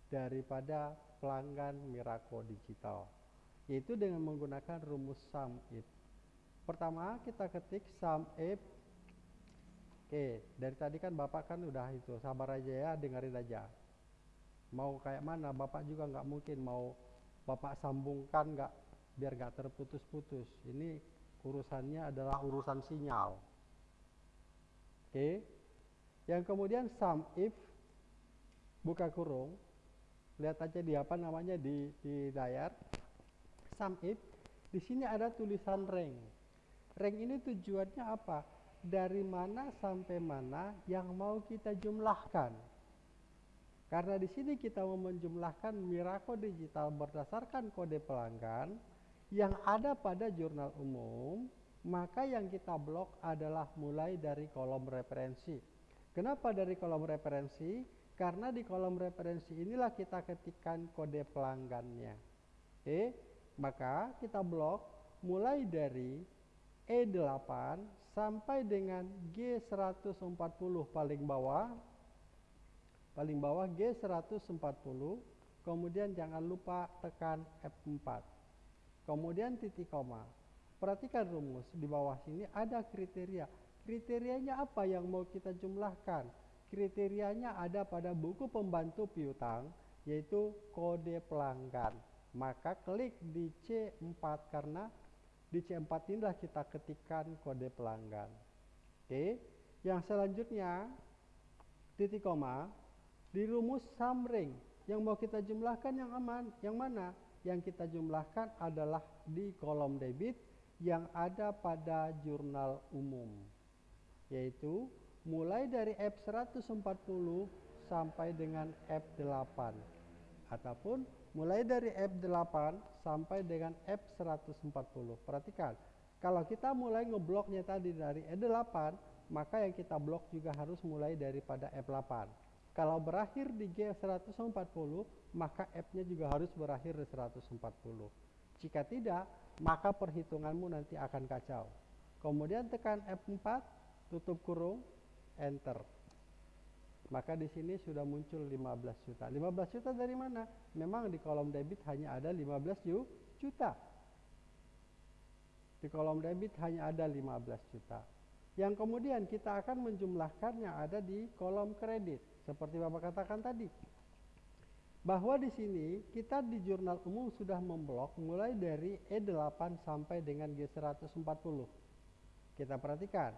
daripada pelanggan Miraco Digital, yaitu dengan menggunakan rumus sum if. Pertama kita ketik sum if. Oke, dari tadi kan Bapak kan udah itu, sabar aja ya, dengerin aja. Mau kayak mana, Bapak juga nggak mungkin mau Bapak sambungkan nggak biar nggak terputus-putus. Ini urusannya adalah urusan sinyal. Oke. Yang kemudian sum if buka kurung. Lihat aja di apa namanya di di layar. Sum if di sini ada tulisan rank. Rank ini tujuannya apa? Dari mana sampai mana yang mau kita jumlahkan. Karena di sini kita mau menjumlahkan Miraco Digital berdasarkan kode pelanggan yang ada pada jurnal umum, maka yang kita blok adalah mulai dari kolom referensi. Kenapa dari kolom referensi? Karena di kolom referensi inilah kita ketikkan kode pelanggannya. Oke, maka kita blok mulai dari E8 sampai dengan G140 paling bawah. Paling bawah G140, kemudian jangan lupa tekan F4. Kemudian titik koma. Perhatikan rumus di bawah sini ada kriteria. Kriterianya apa yang mau kita jumlahkan? Kriterianya ada pada buku pembantu piutang yaitu kode pelanggan. Maka klik di C4 karena di C4 inilah kita ketikkan kode pelanggan. Oke, yang selanjutnya titik koma di rumus sum ring yang mau kita jumlahkan yang aman, yang mana? Yang kita jumlahkan adalah di kolom debit yang ada pada jurnal umum yaitu mulai dari F140 sampai dengan F8 ataupun mulai dari F8 sampai dengan F140. Perhatikan, kalau kita mulai ngebloknya tadi dari E8, maka yang kita blok juga harus mulai daripada F8. Kalau berakhir di G140, maka F-nya juga harus berakhir di 140. Jika tidak, maka perhitunganmu nanti akan kacau. Kemudian tekan F4, tutup kurung, enter. Maka di sini sudah muncul 15 juta. 15 juta dari mana? Memang di kolom debit hanya ada 15 juta. Di kolom debit hanya ada 15 juta. Yang kemudian kita akan menjumlahkan yang ada di kolom kredit. Seperti Bapak katakan tadi. Bahwa di sini kita di jurnal umum sudah memblok mulai dari E8 sampai dengan G140. Kita perhatikan,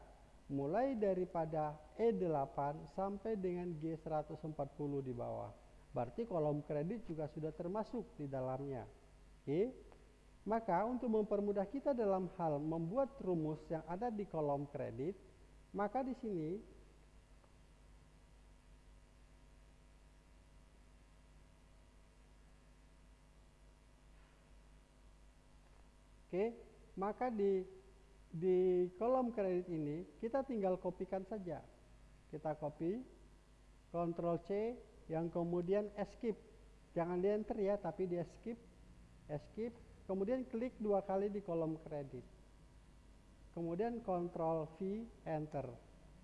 mulai daripada E8 sampai dengan G140 di bawah. Berarti kolom kredit juga sudah termasuk di dalamnya. Oke. Maka untuk mempermudah kita dalam hal membuat rumus yang ada di kolom kredit, maka di sini Oke, maka di di kolom kredit ini kita tinggal kopikan saja. Kita copy, Ctrl C, yang kemudian escape. Jangan di enter ya, tapi di escape, escape. Kemudian klik dua kali di kolom kredit. Kemudian Ctrl V, enter.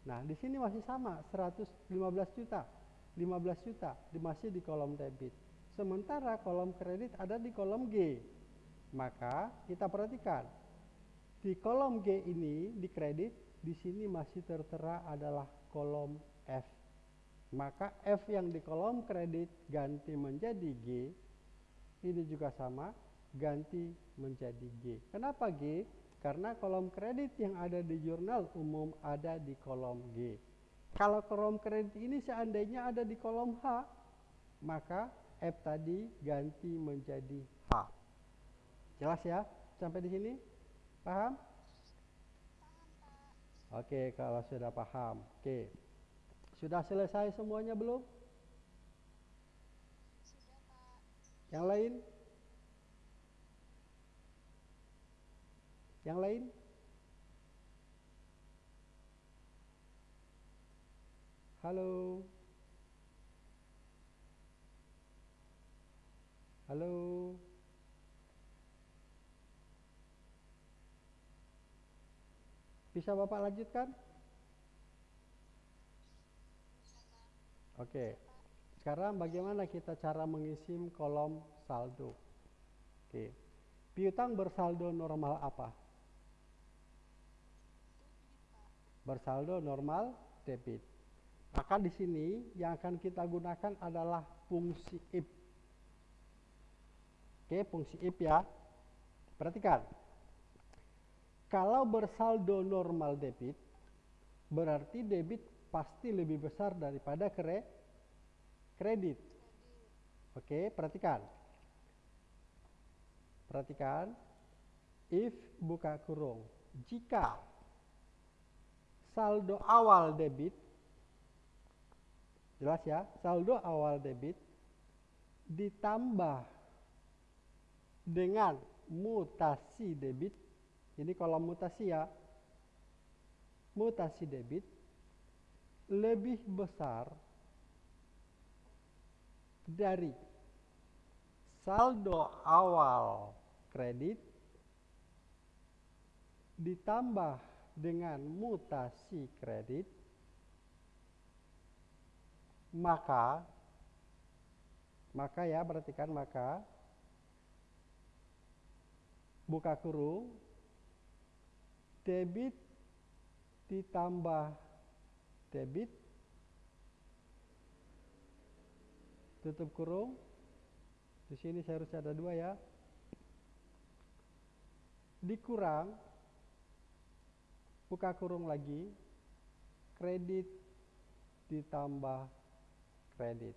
Nah, di sini masih sama, 115 juta, 15 juta, masih di kolom debit. Sementara kolom kredit ada di kolom G. Maka kita perhatikan di kolom G ini di kredit di sini masih tertera adalah kolom F. Maka F yang di kolom kredit ganti menjadi G. Ini juga sama ganti menjadi G. Kenapa G? Karena kolom kredit yang ada di jurnal umum ada di kolom G. Kalau kolom kredit ini seandainya ada di kolom H, maka F tadi ganti menjadi. Jelas ya? Sampai di sini? Paham? Oke, kalau sudah paham. Oke. Sudah selesai semuanya belum? Yang lain? Yang lain? Halo? Halo? Bisa Bapak lanjutkan? Oke. Sekarang bagaimana kita cara mengisi kolom saldo? Oke. Piutang bersaldo normal apa? Bersaldo normal debit. Maka di sini yang akan kita gunakan adalah fungsi if. Oke, fungsi if ya. Perhatikan. Kalau bersaldo normal debit, berarti debit pasti lebih besar daripada kre kredit. Oke, perhatikan. Perhatikan. If buka kurung. Jika saldo awal debit jelas ya, saldo awal debit ditambah dengan mutasi debit. Ini kolom mutasi ya. Mutasi debit lebih besar dari saldo awal kredit ditambah dengan mutasi kredit maka maka ya perhatikan maka buka kurung debit ditambah debit. Tutup kurung. Di sini harus ada dua ya. Dikurang. Buka kurung lagi. Kredit ditambah kredit.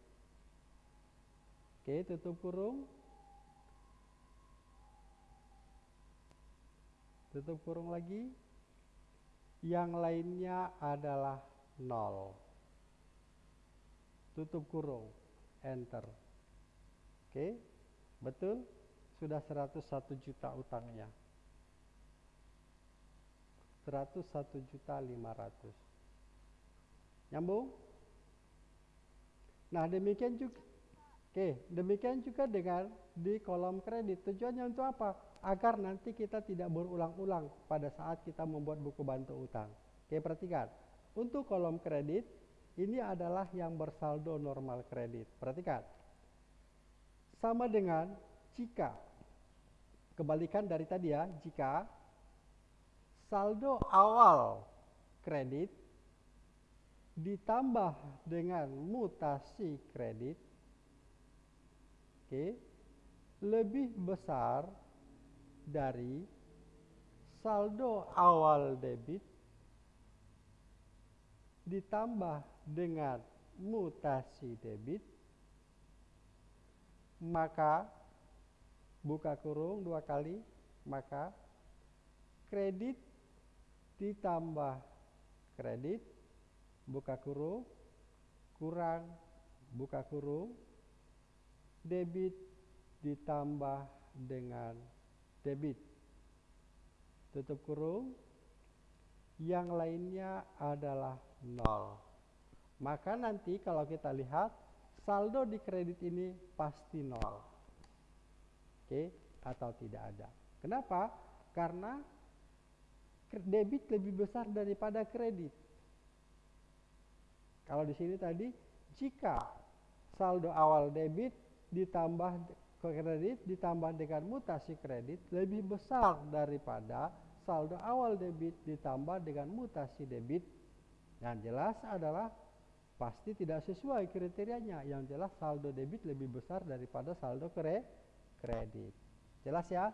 Oke tutup kurung. Tutup kurung lagi yang lainnya adalah nol. Tutup kurung. Enter. Oke betul? Sudah 101 juta utangnya. 101 juta 500 nyambung? Nah demikian juga oke demikian juga dengan di kolom kredit. Tujuannya untuk apa agar nanti kita tidak berulang-ulang pada saat kita membuat buku bantu utang. Oke perhatikan. Untuk kolom kredit ini adalah yang bersaldo normal kredit. Perhatikan. Sama dengan jika kebalikan dari tadi ya jika saldo awal kredit ditambah dengan mutasi kredit oke lebih besar dari saldo awal debit ditambah dengan mutasi debit maka buka kurung dua kali maka kredit ditambah kredit buka kurung kurang buka kurung debit ditambah dengan debit. Tutup kurung. Yang lainnya adalah nol. Maka nanti kalau kita lihat saldo di kredit ini pasti nol. Oke atau tidak ada. Kenapa? Karena debit lebih besar daripada kredit. Kalau di sini tadi jika saldo awal debit ditambah kredit ditambah dengan mutasi kredit lebih besar daripada saldo awal debit ditambah dengan mutasi debit. Yang jelas adalah pasti tidak sesuai kriterianya. Yang jelas saldo debit lebih besar daripada saldo kredit. Jelas ya?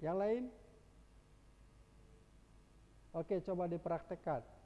Yang lain? Oke, coba dipraktekkan.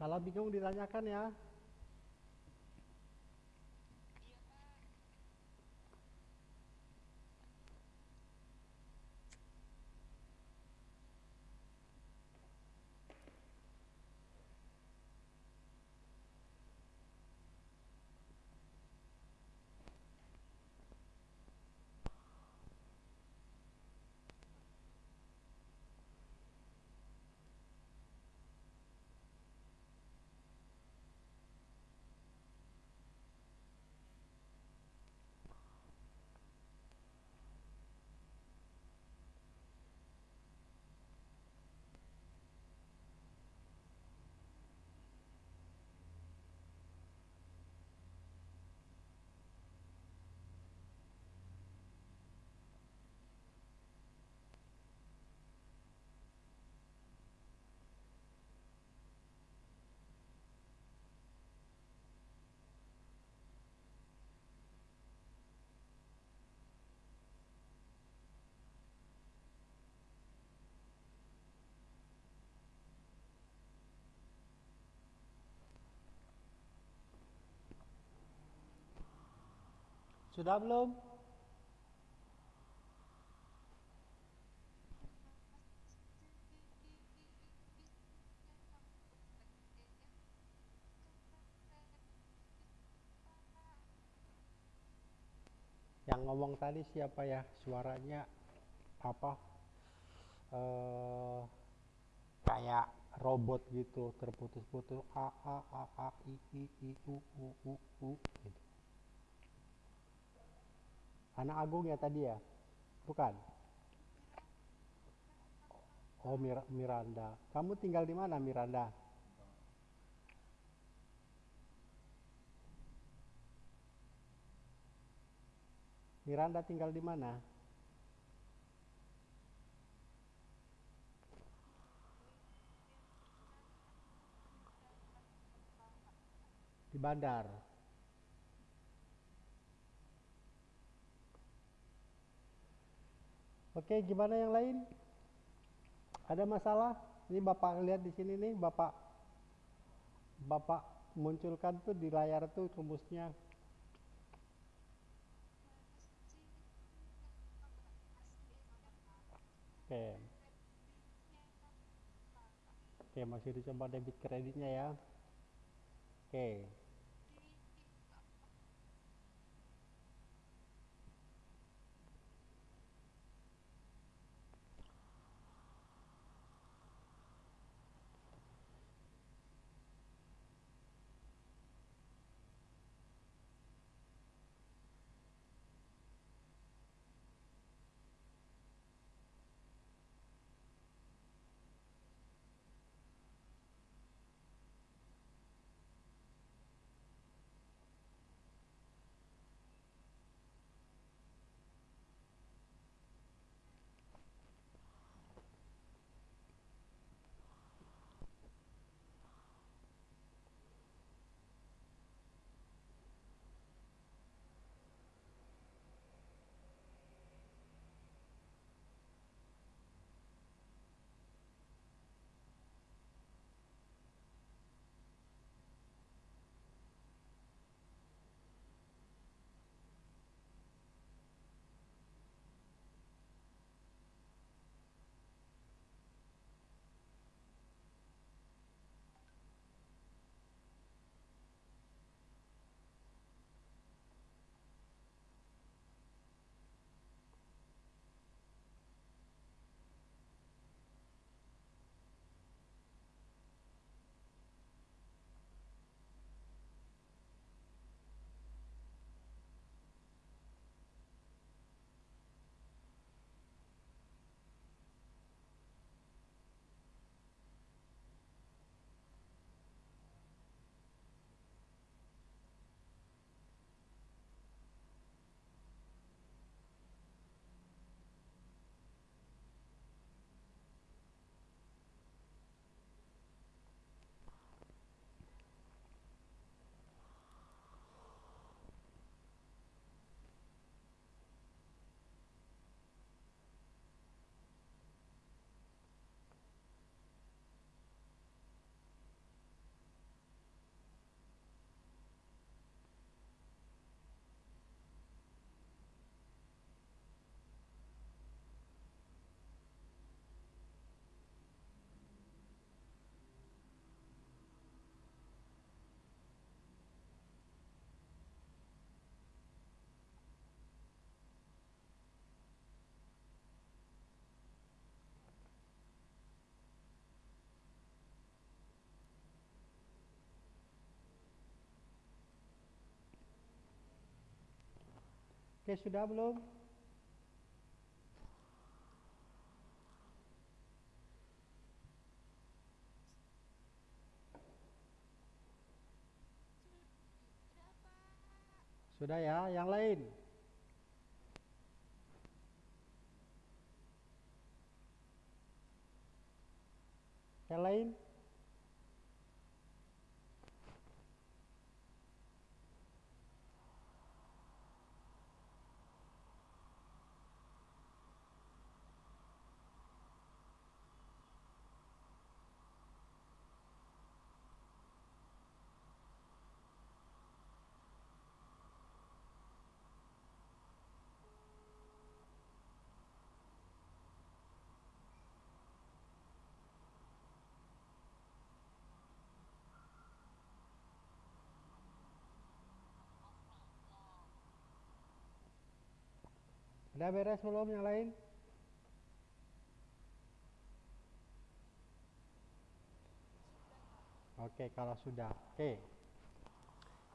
Kalau bingung ditanyakan ya. Sudah belum? Yang ngomong tadi siapa ya? Suaranya apa? Eh kayak robot gitu, terputus-putus a a a a i i i u u u u gitu. Anak Agung ya tadi ya? Bukan. Oh Mir Miranda. Kamu tinggal di mana Miranda? Miranda tinggal di mana? Di bandar. Oke, gimana yang lain? Ada masalah? Ini Bapak lihat di sini nih, Bapak Bapak munculkan tuh di layar tuh rumusnya. Oke. Oke, masih dicoba debit kreditnya ya. Oke. Sudah belum? Sudah ya, yang lain. Yang lain? Udah beres belum yang lain? Oke, kalau sudah. Oke.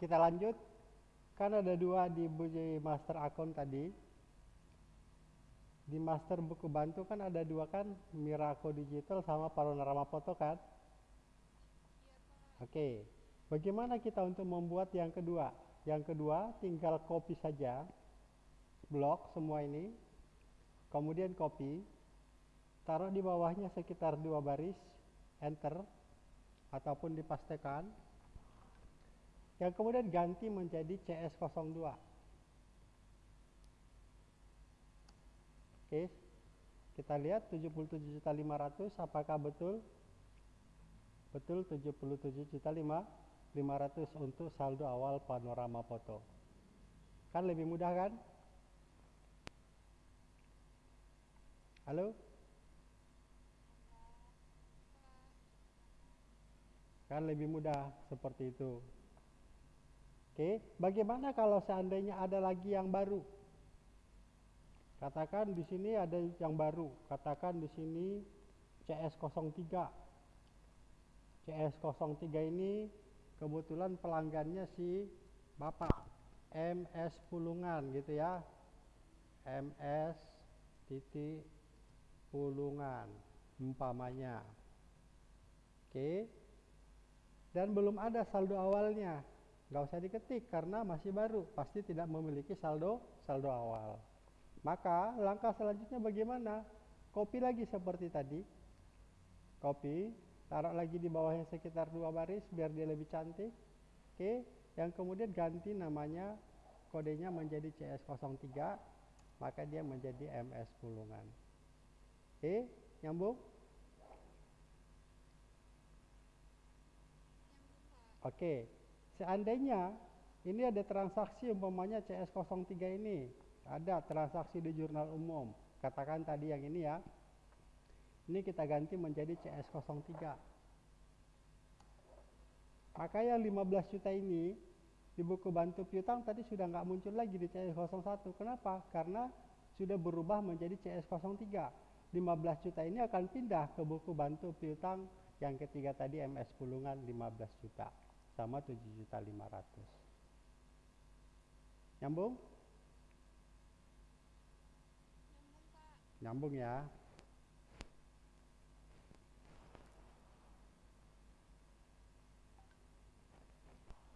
Kita lanjut. Kan ada dua di master akun tadi. Di master buku bantu kan ada dua kan, Miraco Digital sama Panorama Foto kan? Oke. Bagaimana kita untuk membuat yang kedua? Yang kedua tinggal copy saja blok semua ini, kemudian copy, taruh di bawahnya sekitar dua baris, enter, ataupun dipastekan, yang kemudian ganti menjadi CS02. Oke, kita lihat 77.500 apakah betul? Betul 77.500 untuk saldo awal panorama foto. Kan lebih mudah kan? Halo? Kan lebih mudah seperti itu. Oke, bagaimana kalau seandainya ada lagi yang baru? Katakan di sini ada yang baru, katakan di sini CS03. CS03 ini kebetulan pelanggannya si Bapak MS Pulungan gitu ya. MS titik Pulungan umpamanya. Oke. Dan belum ada saldo awalnya nggak usah diketik karena masih baru, pasti tidak memiliki saldo saldo awal. Maka langkah selanjutnya bagaimana? Copy lagi seperti tadi. Copy, taruh lagi di bawahnya sekitar dua baris biar dia lebih cantik. Oke, yang kemudian ganti namanya kodenya menjadi CS03, maka dia menjadi MS Pulungan. Oke, nyambung? Oke, Seandainya ini ada transaksi umpamanya CS03 ini, ada transaksi di jurnal umum. Katakan tadi yang ini ya. Ini kita ganti menjadi CS03. Maka yang 15 juta ini di buku bantu piutang tadi sudah nggak muncul lagi di CS01. Kenapa? Karena sudah berubah menjadi CS03. 15 juta ini akan pindah ke buku bantu piutang yang ketiga tadi MS Pulungan 15 juta sama 7.500. Nyambung? Nyambung, Pak. Nyambung ya.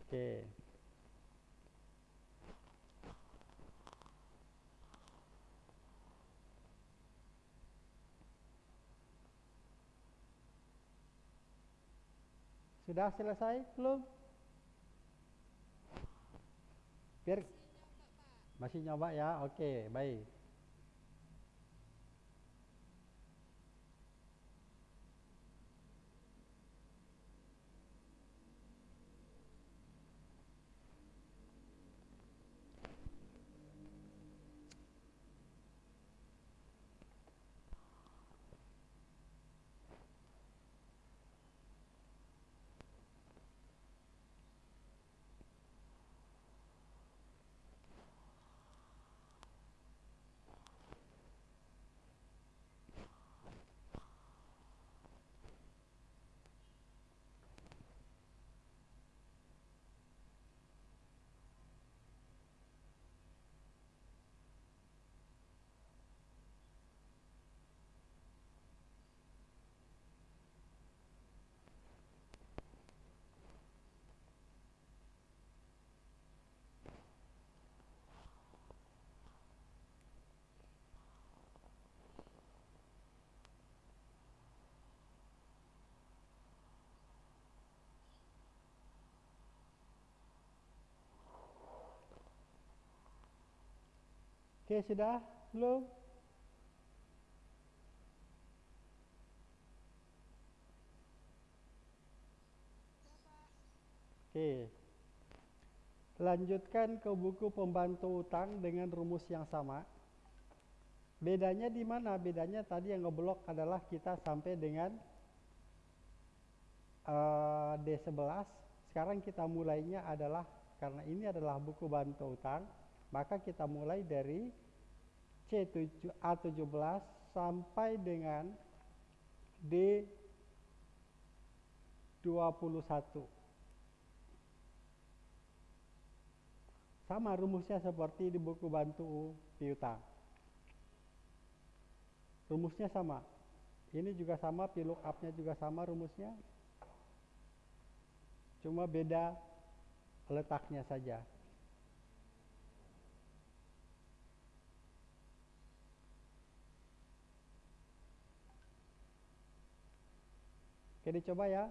Oke. Sudah selesai belum? Biar Masih nyoba ya. Oke, baik. Oke, sudah belum? Oke. Lanjutkan ke buku pembantu utang dengan rumus yang sama. Bedanya di mana? Bedanya tadi yang ngeblok adalah kita sampai dengan eh, D11. Sekarang kita mulainya adalah karena ini adalah buku bantu utang, maka kita mulai dari C7 A17 sampai dengan D21. Sama rumusnya seperti di buku bantu piutang. Rumusnya sama. Ini juga sama, VLOOKUP-nya juga sama rumusnya. Cuma beda letaknya saja. Oke, dicoba ya.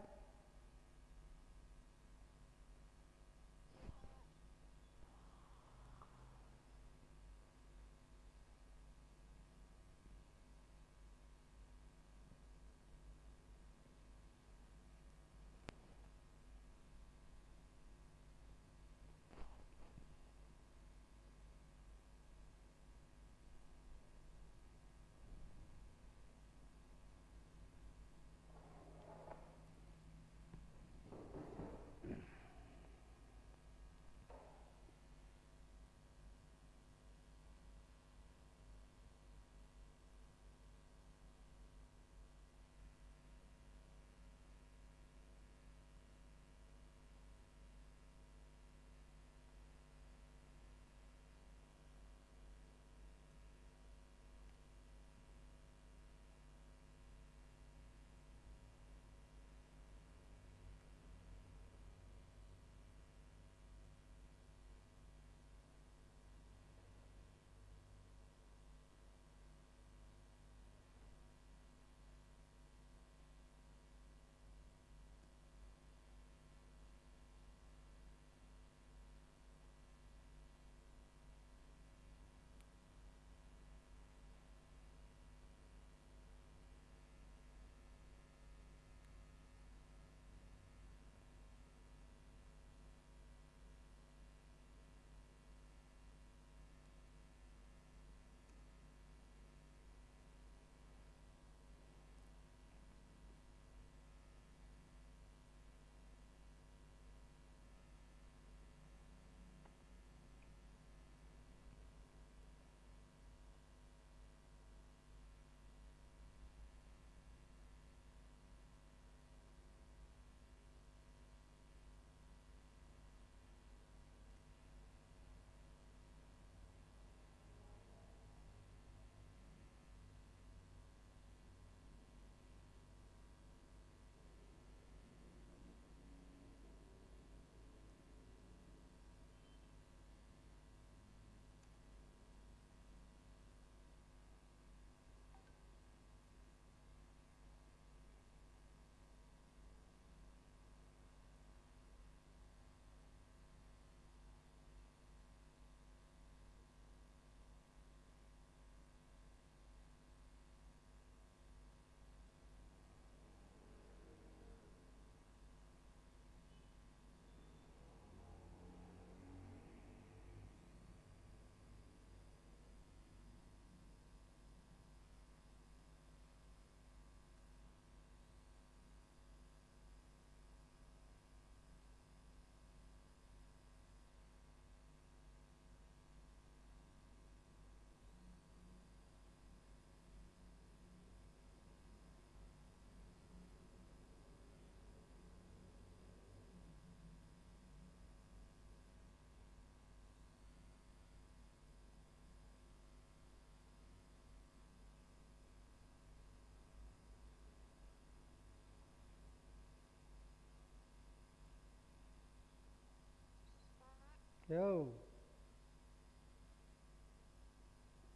Yo.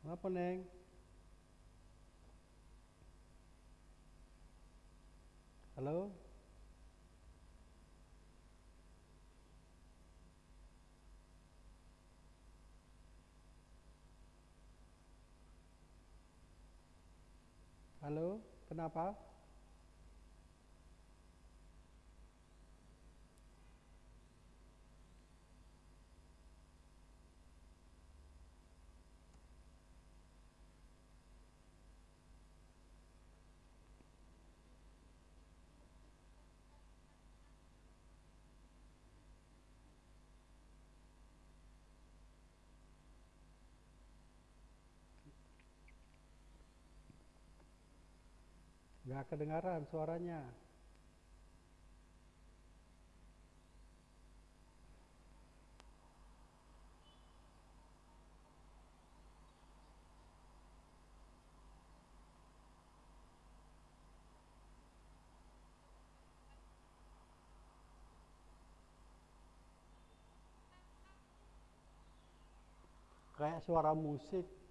Apa, Neng? Halo? Halo, kenapa? Gak kedengaran suaranya. Kayak suara musik.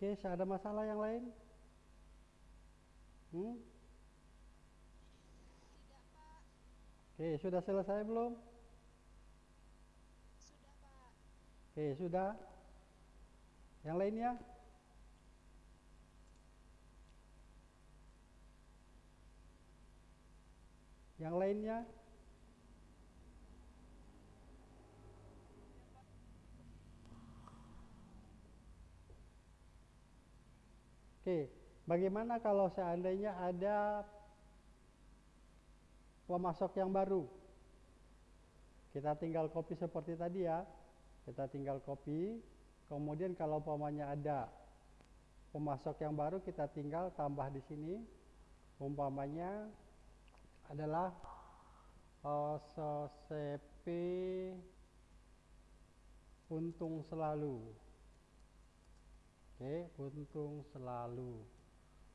Oke, ada masalah yang lain? Hmm? Tidak, Pak. Oke, sudah selesai belum? Sudah, Pak. Oke, sudah. Yang lainnya? Yang lainnya? Oke, bagaimana kalau seandainya ada pemasok yang baru? Kita tinggal copy seperti tadi ya. Kita tinggal copy. Kemudian kalau umpamanya ada pemasok yang baru kita tinggal tambah di sini. Umpamanya adalah uh, CP untung selalu. Oke, untung selalu.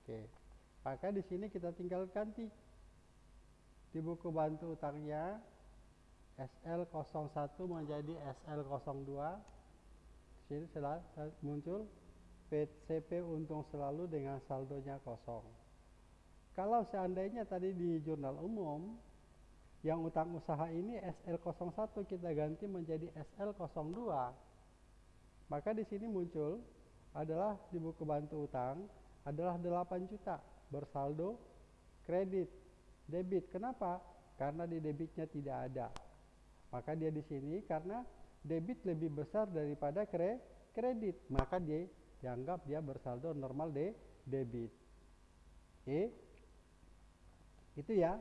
Oke. Maka di sini kita tinggal ganti di buku bantu utangnya SL01 menjadi SL02. Di sini setelah muncul PCP untung selalu dengan saldonya kosong. Kalau seandainya tadi di jurnal umum yang utang usaha ini SL01 kita ganti menjadi SL02, maka di sini muncul adalah di buku bantu utang adalah 8 juta bersaldo kredit debit. Kenapa? Karena di debitnya tidak ada. Maka dia di sini karena debit lebih besar daripada kre, kredit, maka dia dianggap dia bersaldo normal de debit. Oke. Itu ya.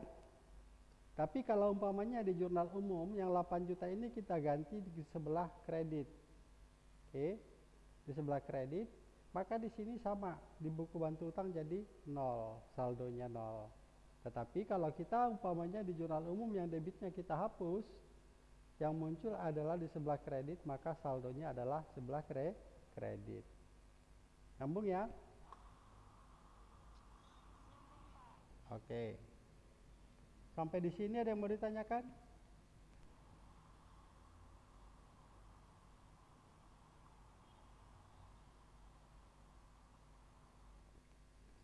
Tapi kalau umpamanya di jurnal umum yang 8 juta ini kita ganti di sebelah kredit. Oke. Di sebelah kredit, maka di sini sama di buku bantu utang jadi nol, saldonya nol. Tetapi kalau kita umpamanya di jurnal umum yang debitnya kita hapus, yang muncul adalah di sebelah kredit, maka saldonya adalah sebelah kre kredit. Nyambung ya? Oke. Sampai di sini ada yang mau ditanyakan?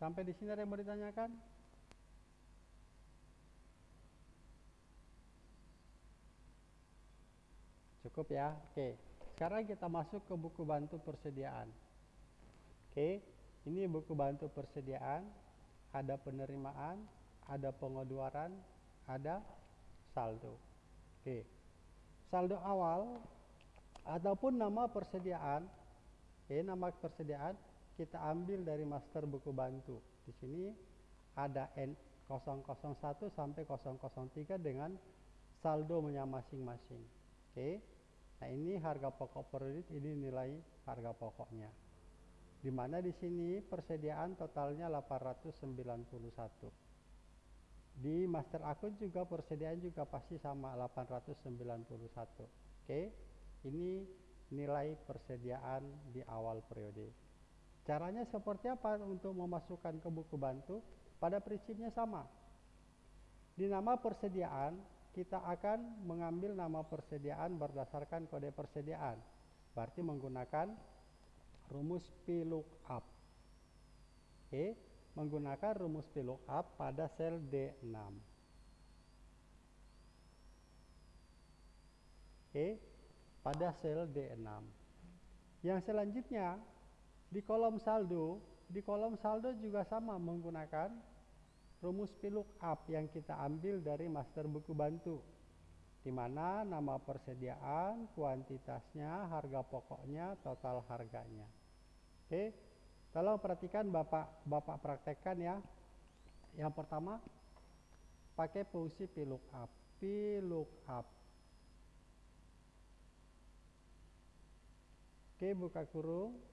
Sampai di sini ada yang mau ditanyakan? Cukup ya. Oke. Sekarang kita masuk ke buku bantu persediaan. Oke. Ini buku bantu persediaan. Ada penerimaan, ada pengeluaran, ada saldo. Oke. Saldo awal ataupun nama persediaan. Oke, nama persediaan kita ambil dari master buku bantu. Di sini ada N001 sampai 003 dengan saldonya masing-masing. Oke. Nah, ini harga pokok per unit, ini nilai harga pokoknya. Di mana di sini persediaan totalnya 891. Di master akun juga persediaan juga pasti sama 891. Oke. Ini nilai persediaan di awal periode. Caranya seperti apa untuk memasukkan ke buku bantu? Pada prinsipnya sama. Di nama persediaan, kita akan mengambil nama persediaan berdasarkan kode persediaan. Berarti menggunakan rumus VLOOKUP. Oke, menggunakan rumus VLOOKUP pada sel D6. Oke, pada sel D6. Yang selanjutnya di kolom saldo, di kolom saldo juga sama menggunakan rumus VLOOKUP yang kita ambil dari master buku bantu. Di mana nama persediaan, kuantitasnya, harga pokoknya, total harganya. Oke. Tolong perhatikan Bapak Bapak praktekkan ya. Yang pertama pakai fungsi VLOOKUP. VLOOKUP. Oke, buka kurung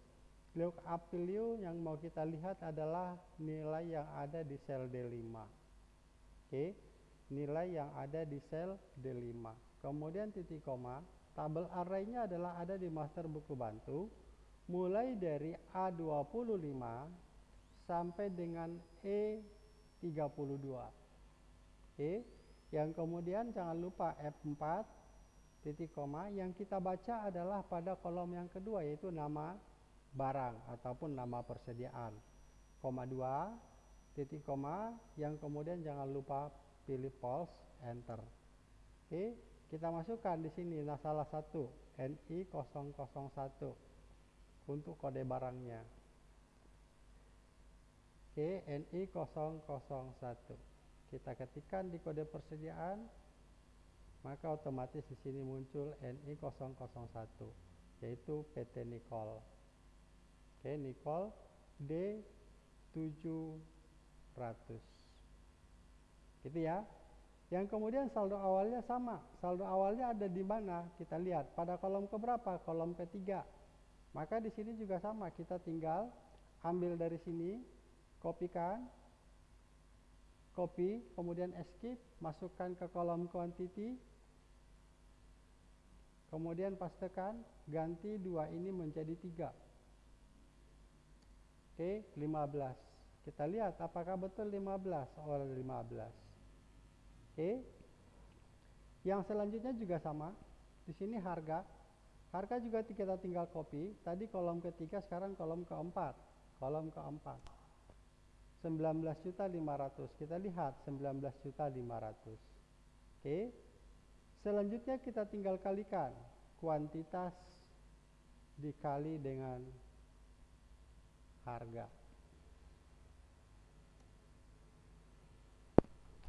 value yang mau kita lihat adalah nilai yang ada di sel D5 oke nilai yang ada di sel D5 kemudian titik koma tabel arraynya adalah ada di master buku bantu mulai dari A25 sampai dengan E32 oke yang kemudian jangan lupa F4 titik koma yang kita baca adalah pada kolom yang kedua yaitu nama barang ataupun nama persediaan. Koma 2, titik koma, yang kemudian jangan lupa pilih pulse, enter. Oke, kita masukkan di sini nah salah satu NI 001 untuk kode barangnya. Oke, NI 001. Kita ketikkan di kode persediaan, maka otomatis di sini muncul NI 001 yaitu PT Nicol. Oke, Nicol D700. Gitu ya. Yang kemudian saldo awalnya sama. Saldo awalnya ada di mana? Kita lihat pada kolom keberapa? Kolom ketiga. Maka di sini juga sama. Kita tinggal ambil dari sini, kopikan, copy, kemudian escape, masukkan ke kolom quantity, kemudian pastekan, ganti dua ini menjadi tiga. Oke, 15. Kita lihat apakah betul 15 Oh, 15. Oke. Yang selanjutnya juga sama. Di sini harga. Harga juga kita tinggal copy. Tadi kolom ketiga, sekarang kolom keempat. Kolom keempat. 19 juta 500. Kita lihat 19 juta 500. Oke. Selanjutnya kita tinggal kalikan kuantitas dikali dengan harga.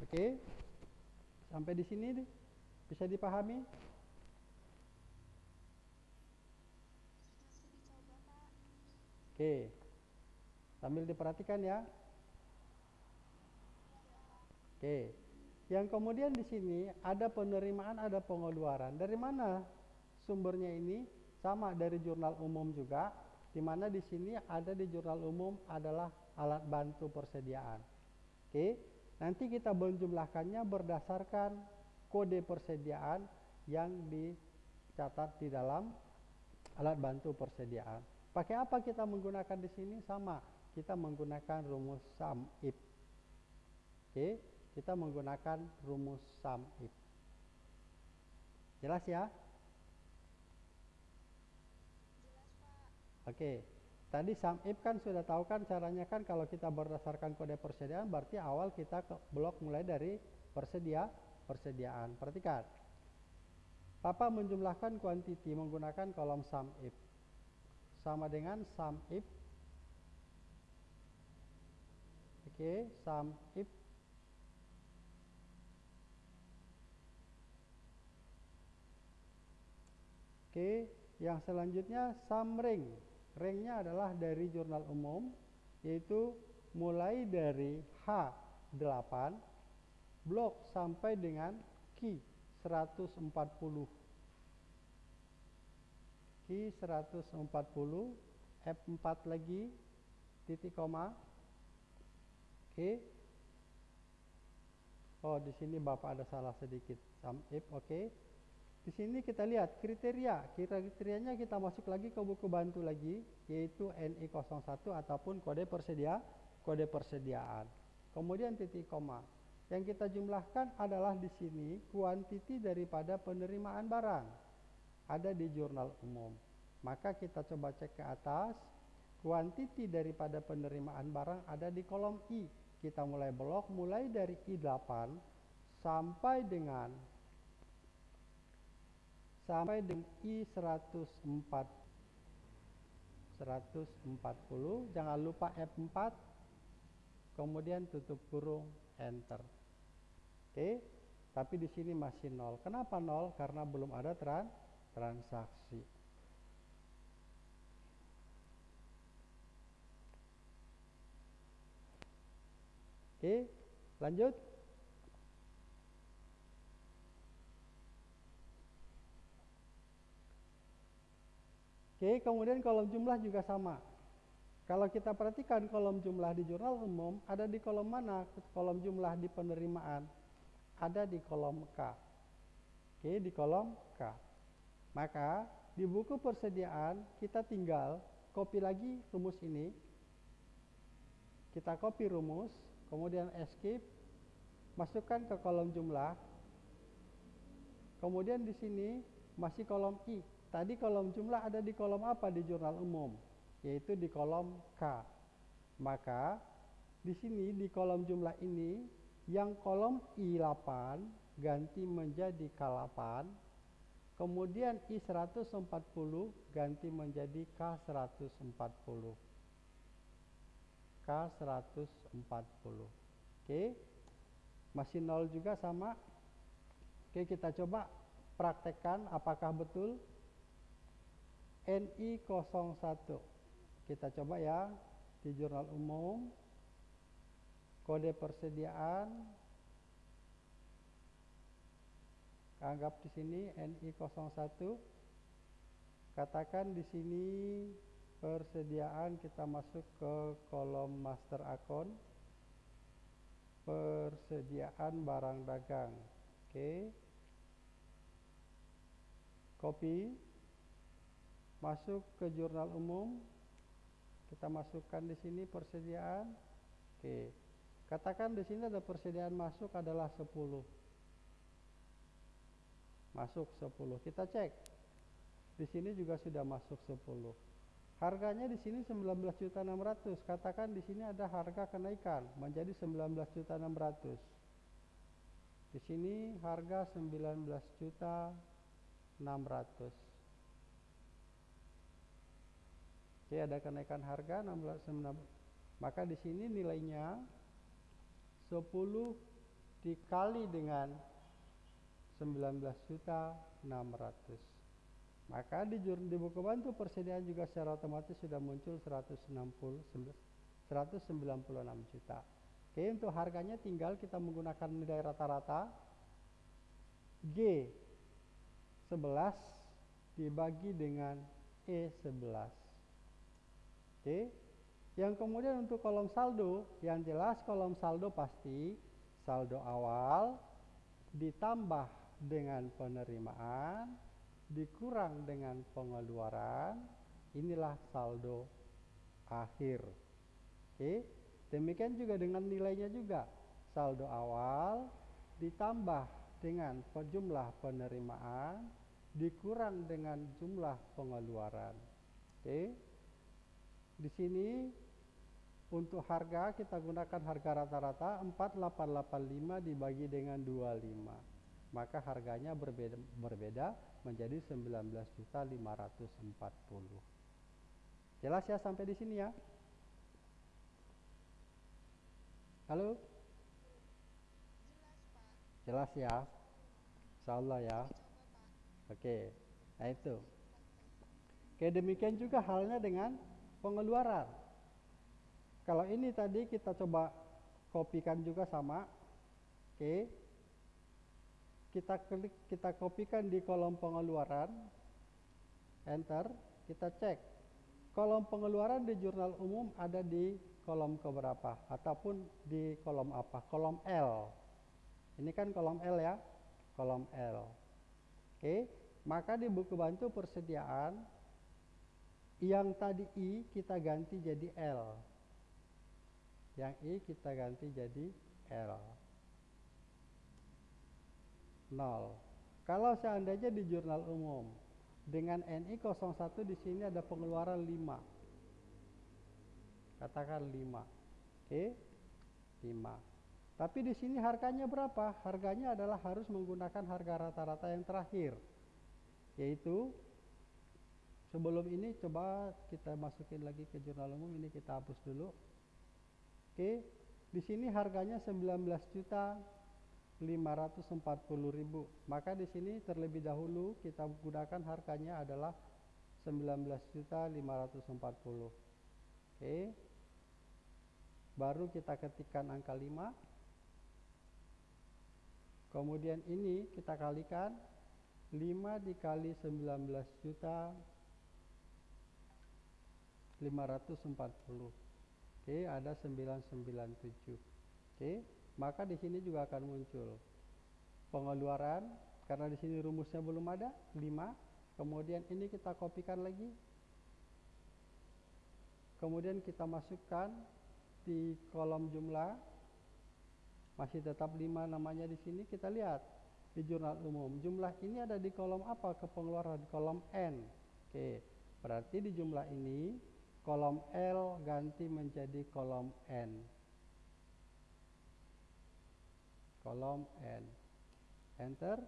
Oke. Sampai di sini bisa dipahami? Oke. Sambil diperhatikan ya. Oke. Yang kemudian di sini ada penerimaan, ada pengeluaran. Dari mana sumbernya ini? Sama dari jurnal umum juga, di mana di sini ada di jurnal umum adalah alat bantu persediaan. Oke. Nanti kita menjumlahkannya berdasarkan kode persediaan yang dicatat di dalam alat bantu persediaan. Pakai apa kita menggunakan di sini? Sama, kita menggunakan rumus sum if. Oke, kita menggunakan rumus sum if. Jelas ya? Jelas, Pak. Oke. Tadi sum if kan sudah tahu kan caranya kan kalau kita berdasarkan kode persediaan berarti awal kita ke blok mulai dari persedia persediaan. Perhatikan. Papa menjumlahkan quantity menggunakan kolom sum if. Sama dengan sum if Oke, sum if Oke, yang selanjutnya sum ring. Ringnya adalah dari jurnal umum, yaitu mulai dari H8 blok sampai dengan Q 140. Q 140, F4 lagi, titik koma. Oke. Oh, di sini Bapak ada salah sedikit. Sum if, oke. Di sini kita lihat kriteria. Kriterianya kita masuk lagi ke buku bantu lagi, yaitu NI01 ataupun kode persedia, kode persediaan. Kemudian titik koma. Yang kita jumlahkan adalah di sini kuantiti daripada penerimaan barang. Ada di jurnal umum. Maka kita coba cek ke atas. Kuantiti daripada penerimaan barang ada di kolom I. Kita mulai blok mulai dari I8 sampai dengan sampai dengan I104 140 jangan lupa F4 kemudian tutup kurung enter. Oke tapi di sini masih nol. Kenapa nol? Karena belum ada tran transaksi. Oke lanjut Oke, kemudian kolom jumlah juga sama. Kalau kita perhatikan kolom jumlah di jurnal umum ada di kolom mana? Kolom jumlah di penerimaan ada di kolom K. Oke, di kolom K. Maka di buku persediaan kita tinggal copy lagi rumus ini. Kita copy rumus, kemudian escape, masukkan ke kolom jumlah. Kemudian di sini masih kolom I. Tadi kolom jumlah ada di kolom apa di jurnal umum? yaitu di kolom K. Maka di sini di kolom jumlah ini yang kolom I8 ganti menjadi K8, kemudian I140 ganti menjadi K140. K140. Oke. Masih nol juga sama. Oke, kita coba praktekkan apakah betul NI01. Kita coba ya di jurnal umum. Kode persediaan. Anggap di sini NI01 katakan di sini persediaan kita masuk ke kolom master akun. Persediaan barang dagang. Oke. Copy masuk ke jurnal umum. Kita masukkan di sini persediaan. Oke. Katakan di sini ada persediaan masuk adalah 10 masuk 10 kita cek. Di sini juga sudah masuk 10 Harganya di sini 19.600. Katakan di sini ada harga kenaikan. Menjadi 19.600. Di sini harga 19.600. Oke, ada kenaikan harga 16,6. Maka di sini nilainya 10 dikali dengan 19 juta 600. Maka di, di buku bantu persediaan juga secara otomatis sudah muncul 160 196 juta. Oke, untuk harganya tinggal kita menggunakan nilai rata-rata G 11 dibagi dengan E11. Oke. Yang kemudian untuk kolom saldo, yang jelas kolom saldo pasti saldo awal ditambah dengan penerimaan dikurang dengan pengeluaran, inilah saldo akhir. Oke. Demikian juga dengan nilainya juga. Saldo awal ditambah dengan jumlah penerimaan dikurang dengan jumlah pengeluaran. Oke. Di sini untuk harga kita gunakan harga rata-rata 4885 dibagi dengan 25 maka harganya berbeda, berbeda menjadi 19.540. Jelas ya sampai di sini ya? Halo? Jelas, ya? Insya Allah ya? Oke, nah itu. Oke, demikian juga halnya dengan pengeluaran. Kalau ini tadi kita coba kopikan juga sama. Oke, kita klik kita kopikan di kolom pengeluaran. Enter. Kita cek. Kolom pengeluaran di jurnal umum ada di kolom keberapa ataupun di kolom apa? Kolom L. Ini kan kolom L ya. Kolom L. Oke. Maka di buku bantu persediaan yang tadi I kita ganti jadi L yang I kita ganti jadi L 0. Kalau seandainya di jurnal umum dengan NI 01 di sini ada pengeluaran 5. Katakan 5. Oke? 5. Tapi di sini harganya berapa? Harganya adalah harus menggunakan harga rata-rata yang terakhir. Yaitu sebelum ini coba kita masukin lagi ke jurnal umum ini kita hapus dulu. Oke. Di sini harganya 19 juta 540.000. Maka di sini terlebih dahulu kita gunakan harganya adalah 19.540. Oke. Baru kita ketikkan angka 5. Kemudian ini kita kalikan 5 dikali 19 juta 540. Oke, ada 997. Oke maka di sini juga akan muncul pengeluaran karena di sini rumusnya belum ada 5 kemudian ini kita kopikan lagi. Kemudian kita masukkan di kolom jumlah masih tetap 5 namanya di sini. Kita lihat di jurnal umum jumlah ini ada di kolom apa? Ke pengeluaran kolom N. Oke berarti di jumlah ini kolom L ganti menjadi kolom N. Kolom N. Enter.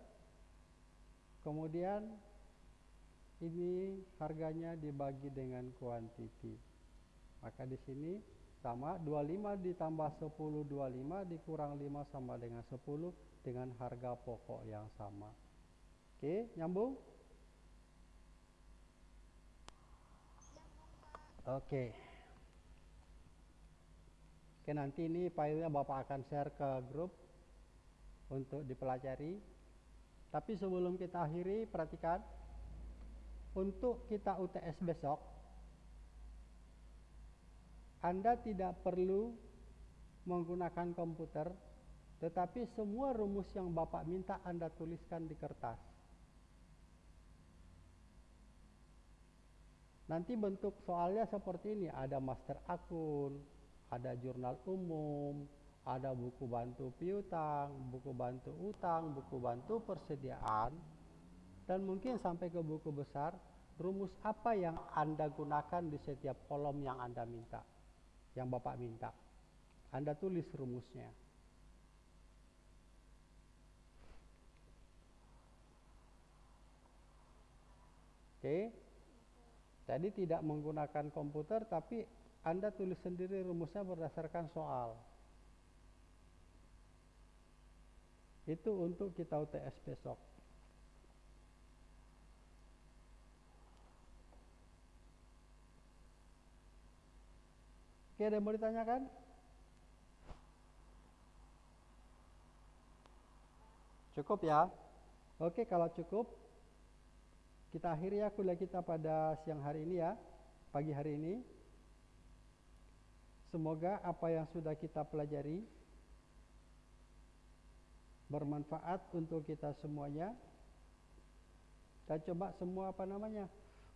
Kemudian ini harganya dibagi dengan kuantiti. Maka di sini sama 25 ditambah 10 25 dikurang 5 sama dengan 10 dengan harga pokok yang sama. Oke, nyambung? Oke. Oke, nanti ini filenya Bapak akan share ke grup untuk dipelajari. Tapi sebelum kita akhiri, perhatikan untuk kita UTS besok Anda tidak perlu menggunakan komputer, tetapi semua rumus yang Bapak minta Anda tuliskan di kertas. Nanti bentuk soalnya seperti ini, ada master akun, ada jurnal umum, ada buku bantu piutang, buku bantu utang, buku bantu persediaan, dan mungkin sampai ke buku besar, rumus apa yang Anda gunakan di setiap kolom yang Anda minta, yang Bapak minta. Anda tulis rumusnya. Oke. Okay. Jadi tidak menggunakan komputer tapi Anda tulis sendiri rumusnya berdasarkan soal. Itu untuk kita UTS besok. Oke, ada yang mau ditanyakan? Cukup ya? Oke, kalau cukup kita akhiri ya kuliah kita pada siang hari ini ya, pagi hari ini. Semoga apa yang sudah kita pelajari bermanfaat untuk kita semuanya. Kita coba semua apa namanya,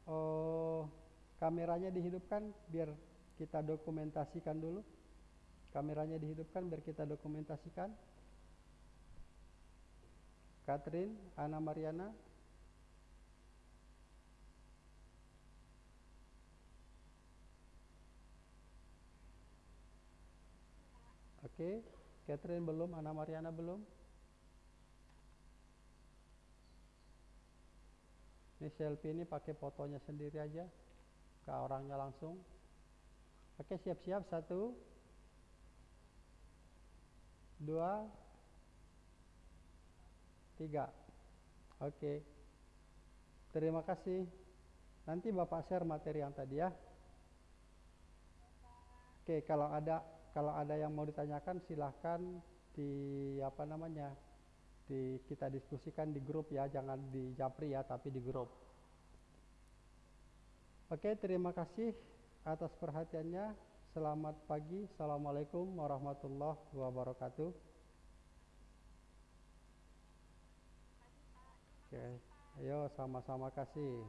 oh, kameranya dihidupkan biar kita dokumentasikan dulu. Kameranya dihidupkan biar kita dokumentasikan. Catherine, Ana Mariana, Oke, Catherine belum, Ana Mariana belum. Ini selfie ini pakai fotonya sendiri aja, ke orangnya langsung. Oke, siap-siap satu, dua, tiga. Oke, terima kasih. Nanti Bapak share materi yang tadi ya. Oke, kalau ada kalau ada yang mau ditanyakan silahkan di apa namanya di kita diskusikan di grup ya. Jangan di japri ya tapi di grup. Oke terima kasih atas perhatiannya. Selamat pagi. Assalamualaikum warahmatullahi wabarakatuh. Oke ayo sama-sama kasih